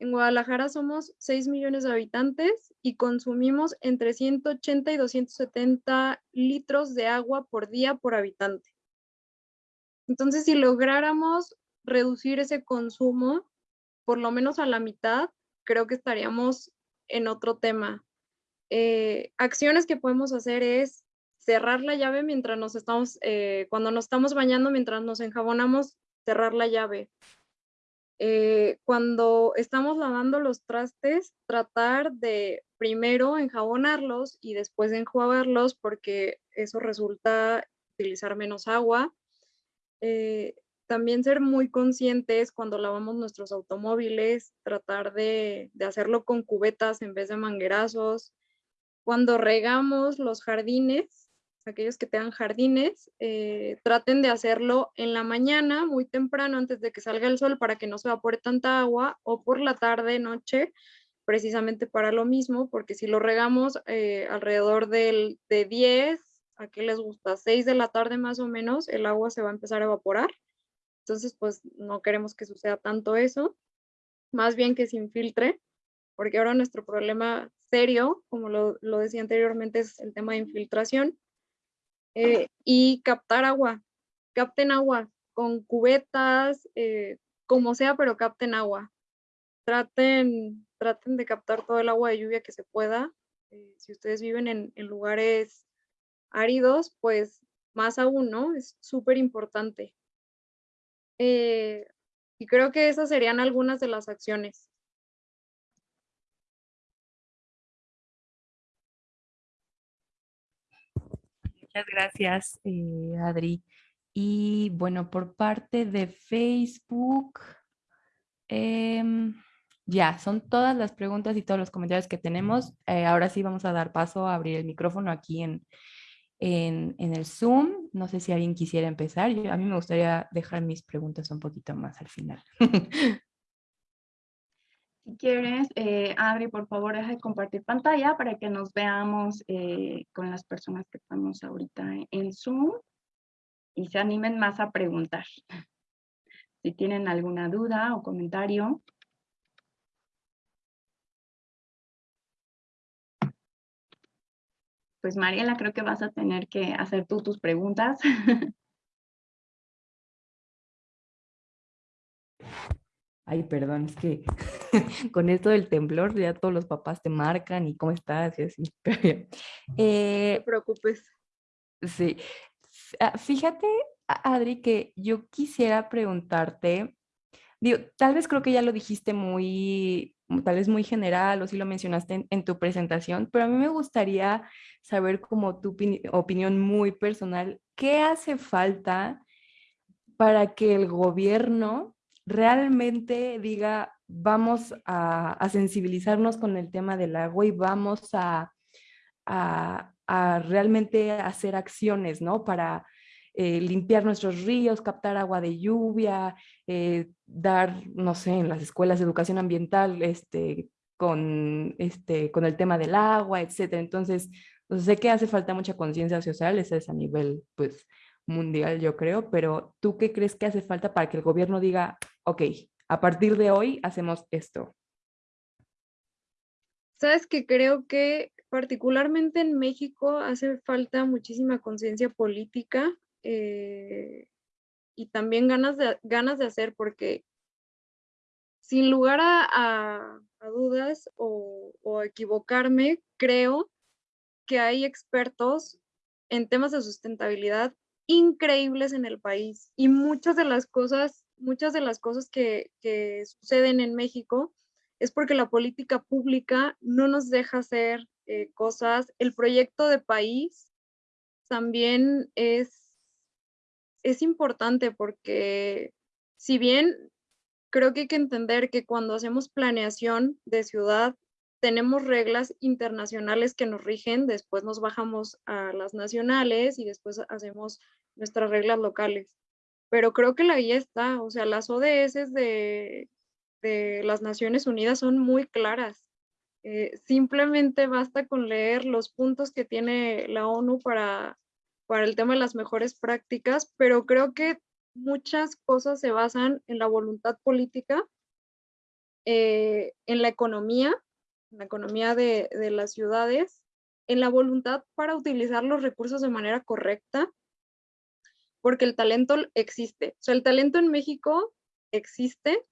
en Guadalajara somos 6 millones de habitantes y consumimos entre 180 y 270 litros de agua por día por habitante. Entonces, si lográramos reducir ese consumo, por lo menos a la mitad, creo que estaríamos en otro tema. Eh, acciones que podemos hacer es cerrar la llave mientras nos estamos, eh, cuando nos estamos bañando, mientras nos enjabonamos, cerrar la llave. Eh, cuando estamos lavando los trastes, tratar de primero enjabonarlos y después enjuagarlos porque eso resulta utilizar menos agua. Eh, también ser muy conscientes cuando lavamos nuestros automóviles, tratar de, de, hacerlo con cubetas en vez de manguerazos. Cuando regamos los jardines, aquellos que tengan jardines, eh, traten de hacerlo en la mañana, muy temprano, antes de que salga el sol, para que no se evapore tanta agua, o por la tarde, noche, precisamente para lo mismo, porque si lo regamos eh, alrededor del, de 10, ¿a qué les gusta? 6 de la tarde más o menos, el agua se va a empezar a evaporar. Entonces, pues no queremos que suceda tanto eso, más bien que se infiltre, porque ahora nuestro problema serio, como lo, lo decía anteriormente, es el tema de infiltración eh, y captar agua, capten agua con cubetas, eh, como sea, pero capten agua. Traten, traten de captar todo el agua de lluvia que se pueda. Eh, si ustedes viven en, en, lugares áridos, pues más aún, ¿no? Es súper importante. y creo que esas serían algunas de las acciones. Muchas gracias, eh, Adri. Y bueno, por parte de Facebook, em, ya, son todas las preguntas y todos los comentarios que tenemos. Eh, ahora sí vamos a dar paso a abrir el micrófono aquí en, en, el Zoom. No sé si alguien quisiera empezar. A mí me gustaría dejar mis preguntas un poquito más al final. Si quieres, eh, Adri, por favor, deja de compartir pantalla para que nos veamos eh, con las personas que estamos ahorita en Zoom y se animen más a preguntar. Si tienen alguna duda o comentario. Pues Mariela, creo que vas a tener que hacer tú tus preguntas. Ay, perdón, es que con esto del temblor ya todos los papás te marcan y cómo estás y así. Eh, no te preocupes. Sí. Ah, fíjate, Adri, que yo quisiera preguntarte, digo, tal vez creo que ya lo dijiste muy, tal vez muy general o si lo mencionaste en, tu presentación, pero a mí me gustaría saber como tu opinión muy personal, ¿qué hace falta para que el gobierno realmente diga, vamos a, sensibilizarnos con el tema del agua y vamos a, realmente hacer acciones, ¿no? Para eh, limpiar nuestros ríos, captar agua de lluvia, eh, dar, no sé, en las escuelas de educación ambiental, este, con, este, con el tema del agua, etcétera. Entonces, sé que hace falta mucha conciencia social, ese es a nivel, pues, mundial, yo creo, pero ¿tú qué crees que hace falta para que el gobierno diga, ok, a partir de hoy hacemos esto? Sabes que creo que particularmente en México hace falta muchísima conciencia política eh, y también ganas de, ganas de hacer, porque sin lugar a, dudas o, o equivocarme, creo que hay expertos en temas de sustentabilidad increíbles en el país y muchas de las cosas, muchas de las cosas que, suceden en México es porque la política pública no nos deja hacer eh, cosas. El proyecto de país también es, es importante porque si bien creo que hay que entender que cuando hacemos planeación de ciudad tenemos reglas internacionales que nos rigen, después nos bajamos a las nacionales y después hacemos nuestras reglas locales. Pero creo que la guía está, o sea, las ODS de, de las Naciones Unidas son muy claras. Eh, simplemente basta con leer los puntos que tiene la ONU para, para el tema de las mejores prácticas, pero creo que muchas cosas se basan en la voluntad política, eh, en la economía, en la economía de, de las ciudades, en la voluntad para utilizar los recursos de manera correcta, porque el talento existe. O sea, el talento en México existe,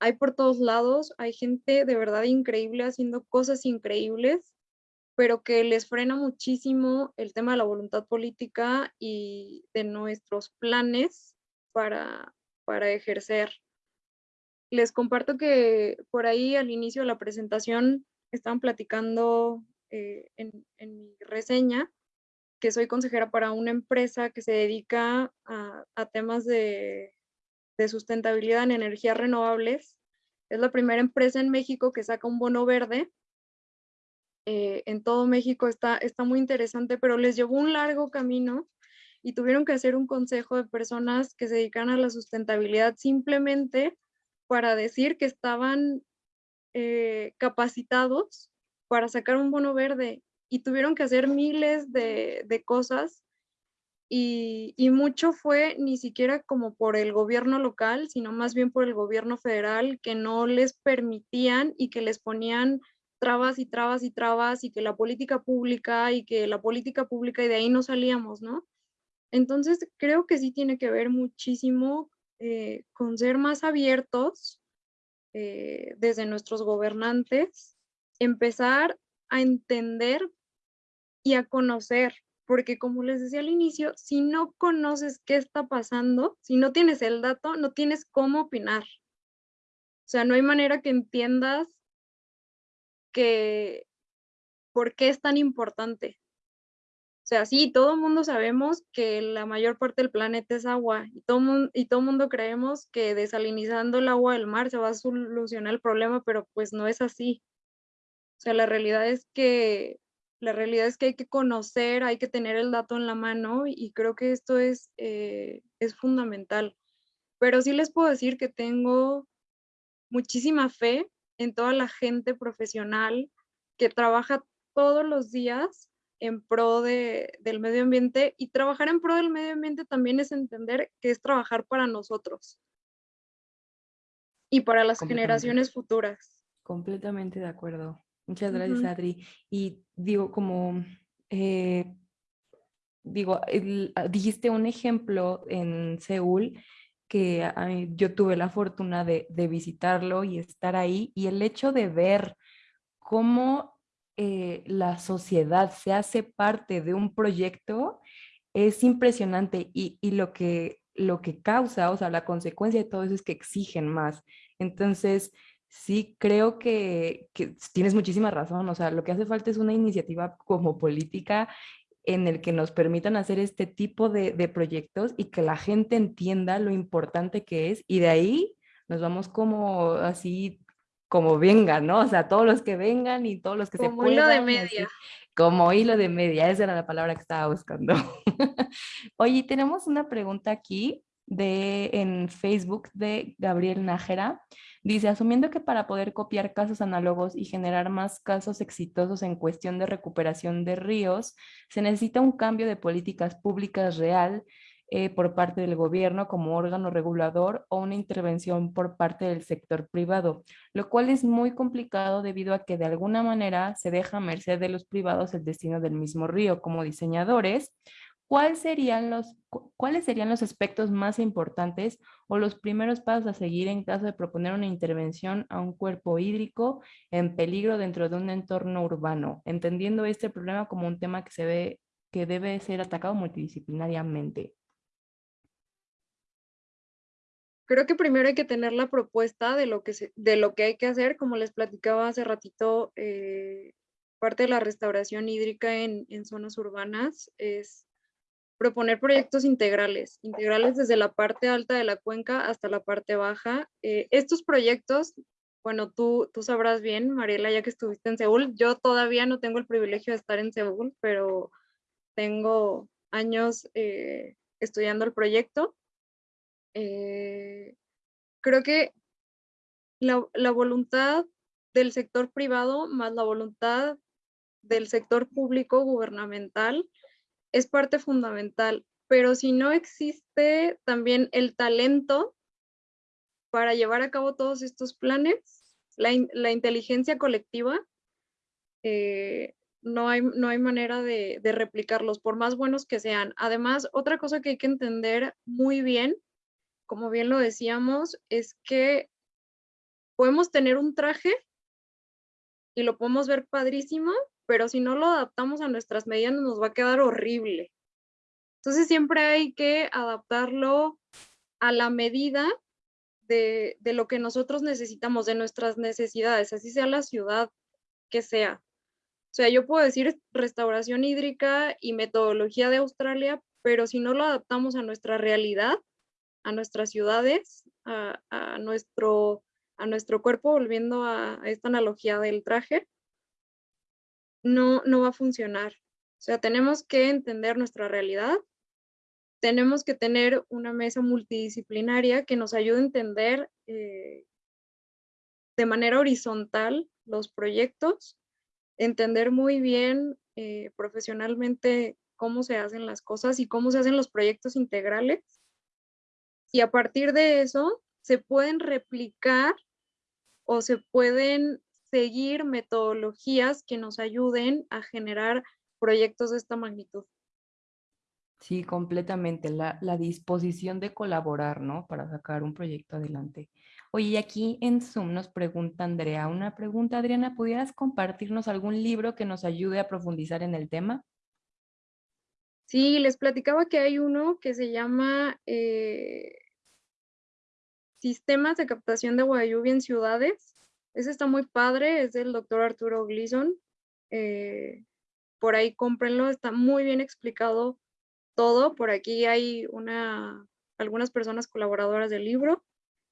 hay por todos lados, hay gente de verdad increíble haciendo cosas increíbles, pero que les frena muchísimo el tema de la voluntad política y de nuestros planes para, para ejercer. Les comparto que por ahí al inicio de la presentación estaban platicando eh, en, en, mi reseña que soy consejera para una empresa que se dedica a, temas de de sustentabilidad en energías renovables. Es la primera empresa en México que saca un bono verde. Eh, en todo México está, está muy interesante, pero les llevó un largo camino y tuvieron que hacer un consejo de personas que se dedican a la sustentabilidad simplemente para decir que estaban eh, capacitados para sacar un bono verde y tuvieron que hacer miles de, de cosas y, mucho fue ni siquiera como por el gobierno local, sino más bien por el gobierno federal, que no les permitían y que les ponían trabas y trabas y trabas y que la política pública y que la política pública y de ahí no salíamos, ¿no? Entonces creo que sí tiene que ver muchísimo eh, con ser más abiertos eh, desde nuestros gobernantes, empezar a entender y a conocer porque como les decía al inicio, si no conoces qué está pasando, si no tienes el dato, no tienes cómo opinar. O sea, no hay manera que entiendas que por qué es tan importante. O sea, sí, todo el mundo sabemos que la mayor parte del planeta es agua y todo, mundo, y todo mundo creemos que desalinizando el agua del mar se va a solucionar el problema, pero pues no es así. O sea, la realidad es que la realidad es que hay que conocer, hay que tener el dato en la mano y creo que esto es, eh, es fundamental. Pero sí les puedo decir que tengo muchísima fe en toda la gente profesional que trabaja todos los días en pro de, del medio ambiente y trabajar en pro del medio ambiente también es entender que es trabajar para nosotros y para las generaciones futuras. Completamente de acuerdo. Muchas gracias, Adri. Y digo, como, eh, digo, ah, dijiste un ejemplo en Seúl que yo tuve la fortuna de, visitarlo y estar ahí y el hecho de ver cómo eh, la sociedad se hace parte de un proyecto es impresionante y, y, lo, que, lo que causa, o sea, la consecuencia de todo eso es que exigen más. Entonces, Sí, creo que, tienes muchísima razón. O sea, lo que hace falta es una iniciativa como política en el que nos permitan hacer este tipo de, proyectos y que la gente entienda lo importante que es y de ahí nos vamos como así, como vengan, ¿no? O sea, todos los que vengan y todos los que se puedan. Como hilo de media. como hilo de media, esa era la palabra que estaba buscando. Oye, tenemos una pregunta aquí de, en Facebook de Gabriel Nájera. Dice, asumiendo que para poder copiar casos análogos y generar más casos exitosos en cuestión de recuperación de ríos, se necesita un cambio de políticas públicas real eh, por parte del gobierno como órgano regulador o una intervención por parte del sector privado, lo cual es muy complicado debido a que de alguna manera se deja a merced de los privados el destino del mismo río como diseñadores, ¿cuáles serían los aspectos más importantes o los primeros pasos a seguir en caso de proponer una intervención a un cuerpo hídrico en peligro dentro de un entorno urbano, entendiendo este problema como un tema que se ve que debe ser atacado multidisciplinariamente? Creo que primero hay que tener la propuesta de lo que, de lo que hay que hacer, como les platicaba hace ratito, eh, parte de la restauración hídrica en zonas urbanas es proponer proyectos integrales, integrales desde la parte alta de la cuenca hasta la parte baja. Eh, estos proyectos, bueno, tú, tú sabrás bien, Mariela, ya que estuviste en Seúl, yo todavía no tengo el privilegio de estar en Seúl, pero tengo años eh, estudiando el proyecto. Eh, creo que la, la voluntad del sector privado más la voluntad del sector público gubernamental es parte fundamental. pero si no existe también el talento para llevar a cabo todos estos planes, la, inteligencia colectiva, eh, no, hay, no hay manera de, de replicarlos, por más buenos que sean. Además, otra cosa que hay que entender muy bien, como bien lo decíamos, es que podemos tener un traje y lo podemos ver padrísimo, pero si no lo adaptamos a nuestras medidas nos va a quedar horrible. Entonces siempre hay que adaptarlo a la medida de, lo que nosotros necesitamos, de nuestras necesidades, así sea la ciudad que sea. O sea, yo puedo decir restauración hídrica y metodología de Australia, pero si no lo adaptamos a nuestra realidad, a nuestras ciudades, a, nuestro, a nuestro cuerpo, volviendo a, a, esta analogía del traje, no, no va a funcionar. O sea, tenemos que entender nuestra realidad tenemos que tener una mesa multidisciplinaria que nos ayude a entender eh, de manera horizontal los proyectos, entender muy bien eh, profesionalmente cómo se hacen las cosas y cómo se hacen los proyectos integrales. Y a partir de eso se pueden replicar o se pueden seguir metodologías que nos ayuden a generar proyectos de esta magnitud. Sí, completamente. La, disposición de colaborar, ¿no? Para sacar un proyecto adelante. Oye, aquí en Zoom nos pregunta Andrea una pregunta. Adriana, ¿pudieras compartirnos algún libro que nos ayude a profundizar en el tema? Sí, les platicaba que hay uno que se llama eh, Sistemas de captación de agua en ciudades. Ese está muy padre, es del doctor Arturo Gleason. Eh, por ahí cómprenlo, está muy bien explicado todo. Por aquí hay una, algunas personas colaboradoras del libro.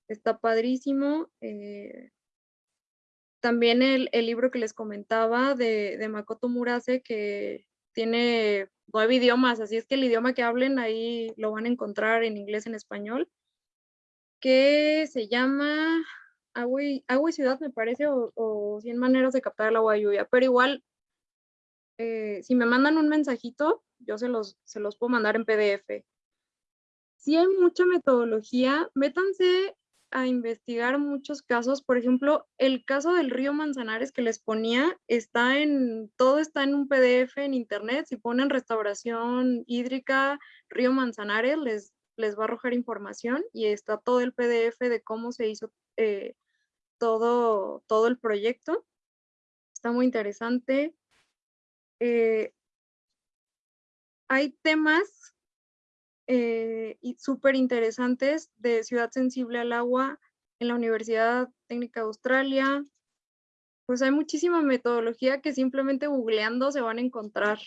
Está padrísimo. Eh, también el, libro que les comentaba de, de, Makoto Murase, que tiene nueve idiomas, así es que el idioma que hablen ahí lo van a encontrar en inglés, en español, que se llama Agua y, Agua y Ciudad, me parece, o, o 100 maneras de captar el agua de lluvia, pero igual eh, si me mandan un mensajito, yo se los, se los puedo mandar en PDF. Si hay mucha metodología, métanse a investigar muchos casos. Por ejemplo, el caso del río Manzanares que les ponía, está en, todo está en un PDF en internet. Si ponen restauración hídrica, río Manzanares, les, les va a arrojar información y está todo el PDF de cómo se hizo eh, todo, todo el proyecto. Está muy interesante. Eh, hay temas eh, súper interesantes de Ciudad Sensible al Agua en la Universidad Técnica de Australia. Pues hay muchísima metodología que simplemente googleando se van a encontrar.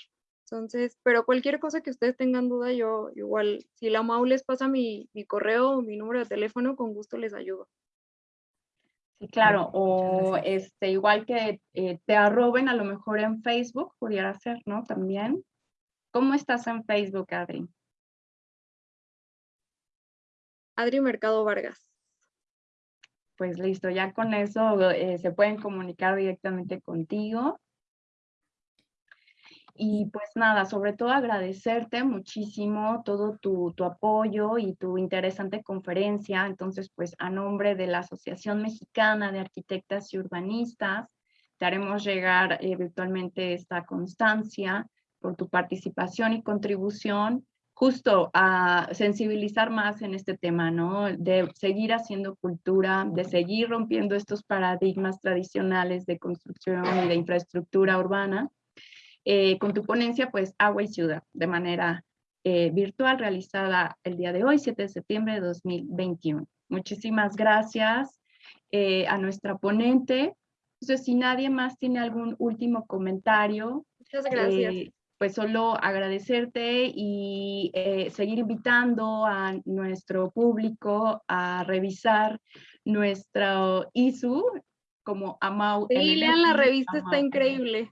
Entonces, pero cualquier cosa que ustedes tengan duda, yo igual, si la MAU les pasa mi, mi correo o mi número de teléfono, con gusto les ayudo. Sí, claro, o este, igual que eh, te arroben a lo mejor en Facebook, pudiera ser, ¿no? También. ¿Cómo estás en Facebook, Adri? Adri Mercado Vargas. Pues listo, ya con eso eh, se pueden comunicar directamente contigo. Y pues nada, sobre todo agradecerte muchísimo todo tu, apoyo y tu interesante conferencia. Entonces, pues a nombre de la Asociación Mexicana de Arquitectas y Urbanistas, te haremos llegar eh, virtualmente esta constancia por tu participación y contribución justo a sensibilizar más en este tema, ¿no? De seguir haciendo cultura, de seguir rompiendo estos paradigmas tradicionales de construcción y de infraestructura urbana eh, con tu ponencia, pues Agua y Ciudad, de manera eh, virtual, realizada el día de hoy, 7 de septiembre de 2021. Muchísimas gracias eh, a nuestra ponente. Entonces, si nadie más tiene algún último comentario. Muchas gracias. pues solo agradecerte y seguir invitando a nuestro público a revisar nuestro ISU como AMAU. Sí, lean la revista, está increíble.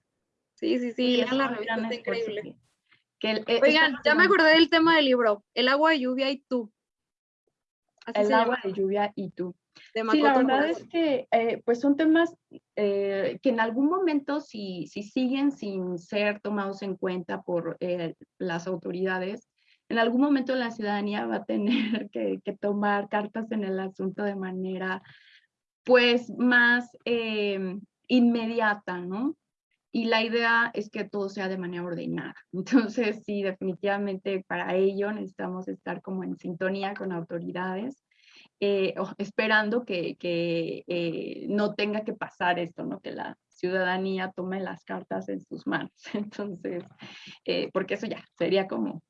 Sí, sí, sí, la revista, está increíble. Eh, Oigan, ya me acordé del tema del libro, El agua de lluvia y tú. el agua de lluvia y tú. sí, la verdad es que eh, pues son temas eh, que en algún momento si, si siguen sin ser tomados en cuenta por las autoridades, en algún momento la ciudadanía va a tener que, tomar cartas en el asunto de manera pues más eh, inmediata, ¿no? Y la idea es que todo sea de manera ordenada. Entonces, sí, definitivamente para ello necesitamos estar como en sintonía con autoridades, eh, esperando que, eh, no tenga que pasar esto, ¿no? Que la ciudadanía tome las cartas en sus manos. Entonces, eh, porque eso ya sería como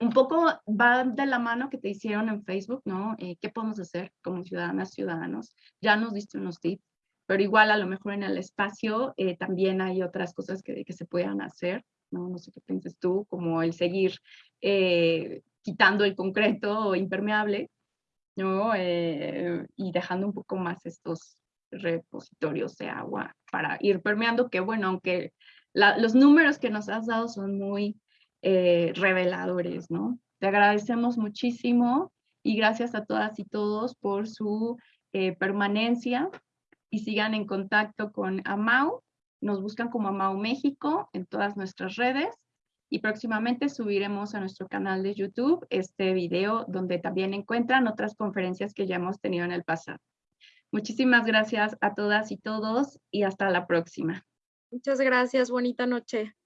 un poco va de la mano que te hicieron en Facebook, ¿no? ¿Qué podemos hacer como ciudadanas, ciudadanos? Ya nos diste unos tips pero igual a lo mejor en el espacio eh, también hay otras cosas que, que, se puedan hacer, ¿no? No sé qué piensas tú, como el seguir eh, quitando el concreto impermeable, ¿no? Eh, y dejando un poco más estos repositorios de agua para ir permeando, que bueno, aunque los números que nos has dado son muy reveladores, ¿no? Te agradecemos muchísimo y gracias a todas y todos por su permanencia y sigan en contacto con AMAU. Nos buscan como AMAU México en todas nuestras redes y próximamente subiremos a nuestro canal de YouTube este video donde también encuentran otras conferencias que ya hemos tenido en el pasado. Muchísimas gracias a todas y todos y hasta la próxima. Muchas gracias, bonita noche.